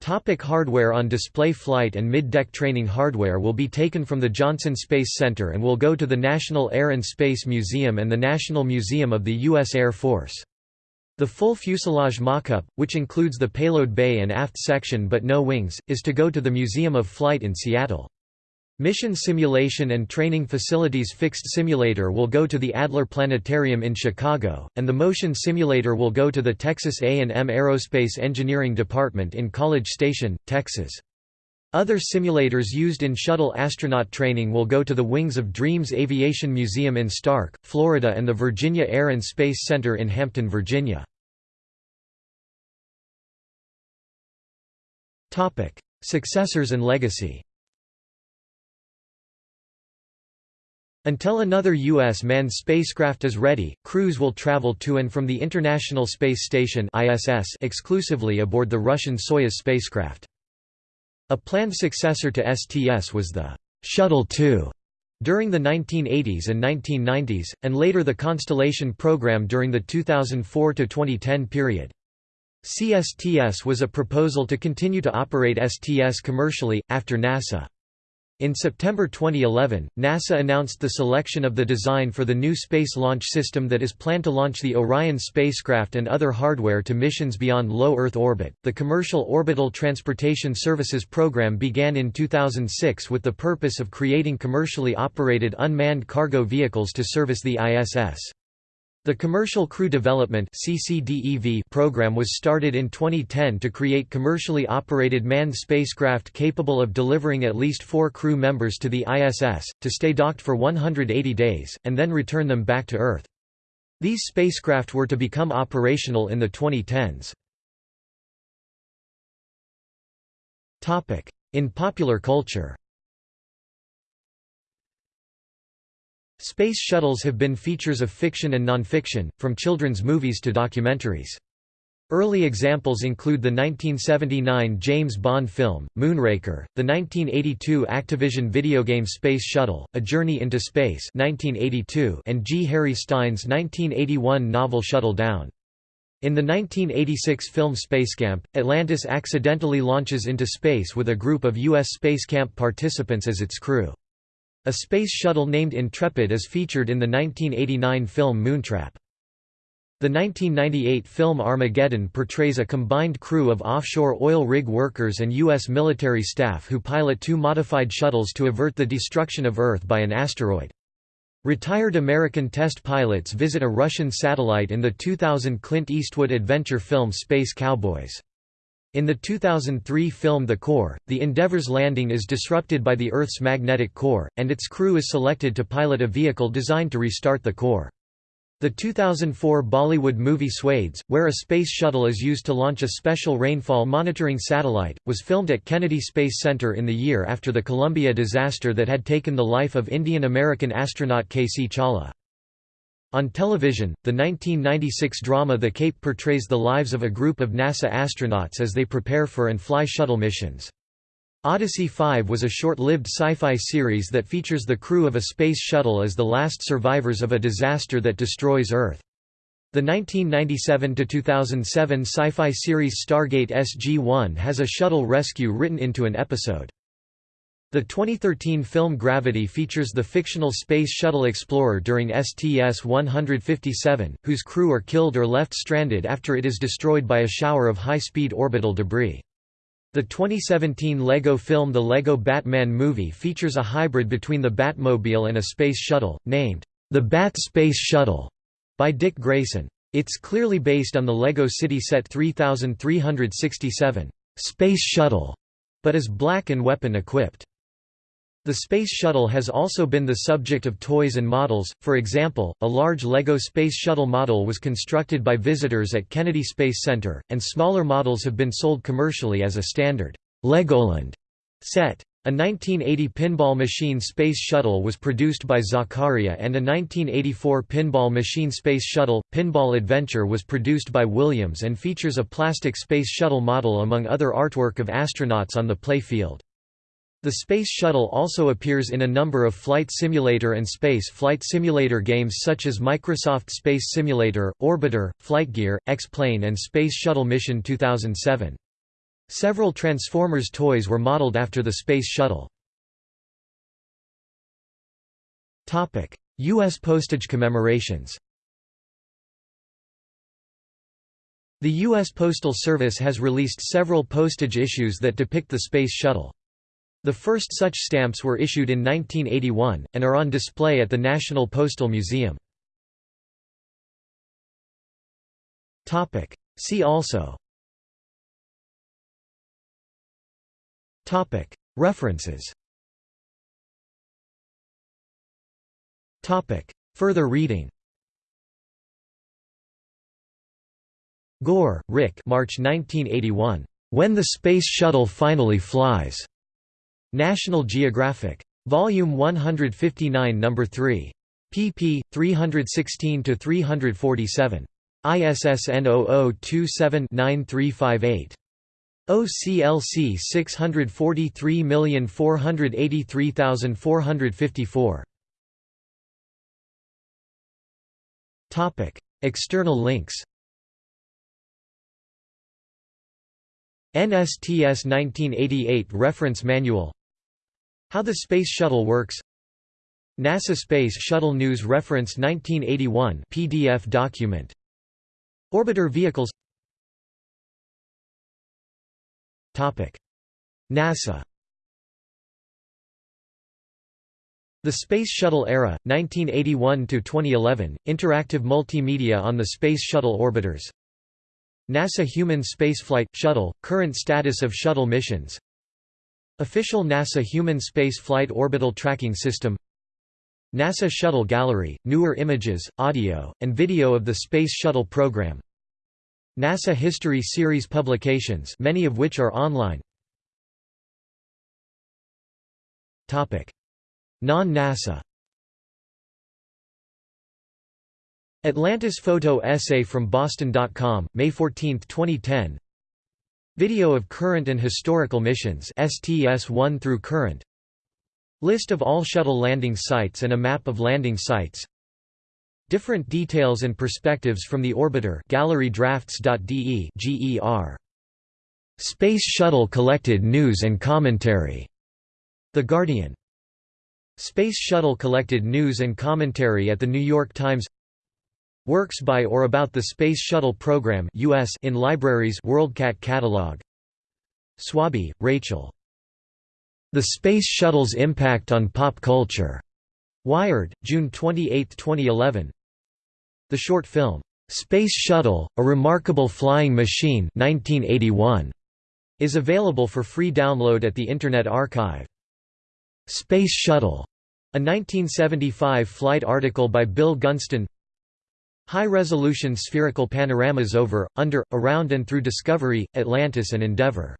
Topic hardware On display flight and mid-deck training hardware will be taken from the Johnson Space Center and will go to the National Air and Space Museum and the National Museum of the U.S. Air Force. The full fuselage mock-up, which includes the payload bay and aft section but no wings, is to go to the Museum of Flight in Seattle. Mission Simulation and Training Facilities Fixed Simulator will go to the Adler Planetarium in Chicago, and the Motion Simulator will go to the Texas A&M Aerospace Engineering Department in College Station, Texas. Other simulators used in shuttle astronaut training will go to the wings of Dreams Aviation Museum in Starke, Florida and the Virginia Air and Space Center in Hampton, Virginia. Successors and legacy Until another U.S. manned spacecraft is ready, crews will travel to and from the International Space Station ISS exclusively aboard the Russian Soyuz spacecraft. A planned successor to STS was the Shuttle 2 during the 1980s and 1990s, and later the Constellation program during the 2004–2010 period. CSTS was a proposal to continue to operate STS commercially, after NASA in September 2011, NASA announced the selection of the design for the new Space Launch System that is planned to launch the Orion spacecraft and other hardware to missions beyond low Earth orbit. The Commercial Orbital Transportation Services program began in 2006 with the purpose of creating commercially operated unmanned cargo vehicles to service the ISS. The Commercial Crew Development program was started in 2010 to create commercially operated manned spacecraft capable of delivering at least four crew members to the ISS, to stay docked for 180 days, and then return them back to Earth. These spacecraft were to become operational in the 2010s. In popular culture Space shuttles have been features of fiction and nonfiction, from children's movies to documentaries. Early examples include the 1979 James Bond film, Moonraker, the 1982 Activision video game Space Shuttle, A Journey into Space 1982 and G. Harry Stine's 1981 novel Shuttle Down. In the 1986 film Spacecamp, Atlantis accidentally launches into space with a group of U.S. Spacecamp participants as its crew. A space shuttle named Intrepid is featured in the 1989 film Moontrap. The 1998 film Armageddon portrays a combined crew of offshore oil rig workers and U.S. military staff who pilot two modified shuttles to avert the destruction of Earth by an asteroid. Retired American test pilots visit a Russian satellite in the 2000 Clint Eastwood adventure film Space Cowboys. In the 2003 film The Core, the Endeavour's landing is disrupted by the Earth's magnetic core, and its crew is selected to pilot a vehicle designed to restart the core. The 2004 Bollywood movie Swades, where a space shuttle is used to launch a special rainfall monitoring satellite, was filmed at Kennedy Space Center in the year after the Columbia disaster that had taken the life of Indian-American astronaut K.C. Chawla. On television, the 1996 drama The Cape portrays the lives of a group of NASA astronauts as they prepare for and fly shuttle missions. Odyssey 5 was a short-lived sci-fi series that features the crew of a space shuttle as the last survivors of a disaster that destroys Earth. The 1997–2007 sci-fi series Stargate SG-1 has a shuttle rescue written into an episode. The 2013 film Gravity features the fictional Space Shuttle Explorer during STS-157, whose crew are killed or left stranded after it is destroyed by a shower of high-speed orbital debris. The 2017 LEGO film The LEGO Batman Movie features a hybrid between the Batmobile and a space shuttle, named, The Bat Space Shuttle, by Dick Grayson. It's clearly based on the LEGO City Set 3367, Space Shuttle, but is black and weapon-equipped. The Space Shuttle has also been the subject of toys and models, for example, a large LEGO Space Shuttle model was constructed by visitors at Kennedy Space Center, and smaller models have been sold commercially as a standard Legoland set. A 1980 pinball machine Space Shuttle was produced by Zaccaria and a 1984 pinball machine Space Shuttle, Pinball Adventure was produced by Williams and features a plastic Space Shuttle model among other artwork of astronauts on the play field. The Space Shuttle also appears in a number of flight simulator and space flight simulator games such as Microsoft Space Simulator, Orbiter, Flightgear, X-Plane and Space Shuttle Mission 2007. Several Transformers toys were modeled after the Space Shuttle. U.S. postage commemorations The U.S. Postal Service has released several postage issues that depict the Space Shuttle. The first such stamps were issued in 1981, and are on display at the National Postal Museum. See also. References. Further reading. Gore, Rick. March 1981. When the Space Shuttle Finally Flies. National Geographic. Volume 159 No. 3. pp. 316–347. ISSN 0027-9358. OCLC 643483454. Topic: External links. NSTS 1988 Reference Manual how the Space Shuttle Works. NASA Space Shuttle News Reference 1981 PDF document. Orbiter vehicles. Topic. NASA. The Space Shuttle Era, 1981–2011, interactive multimedia on the Space Shuttle orbiters. NASA Human Spaceflight – Shuttle, current status of shuttle missions Official NASA Human Space Flight Orbital Tracking System NASA Shuttle Gallery, newer images, audio, and video of the Space Shuttle program. NASA History Series publications many of which are online. Non-NASA. Atlantis photo essay from Boston.com, May 14, 2010 Video of current and historical missions STS-1 through current List of all shuttle landing sites and a map of landing sites Different details and perspectives from the orbiter gallerydrafts.de GER. Space Shuttle collected news and commentary. The Guardian. Space Shuttle collected news and commentary at The New York Times Works by or about the Space Shuttle Program US in libraries WorldCat catalog Swaby, Rachel. The Space Shuttle's Impact on Pop Culture. Wired, June 28, 2011. The short film, "'Space Shuttle, A Remarkable Flying Machine' 1981, is available for free download at the Internet Archive. Space Shuttle, a 1975 flight article by Bill Gunston High-resolution spherical panoramas over, under, around and through Discovery, Atlantis and Endeavour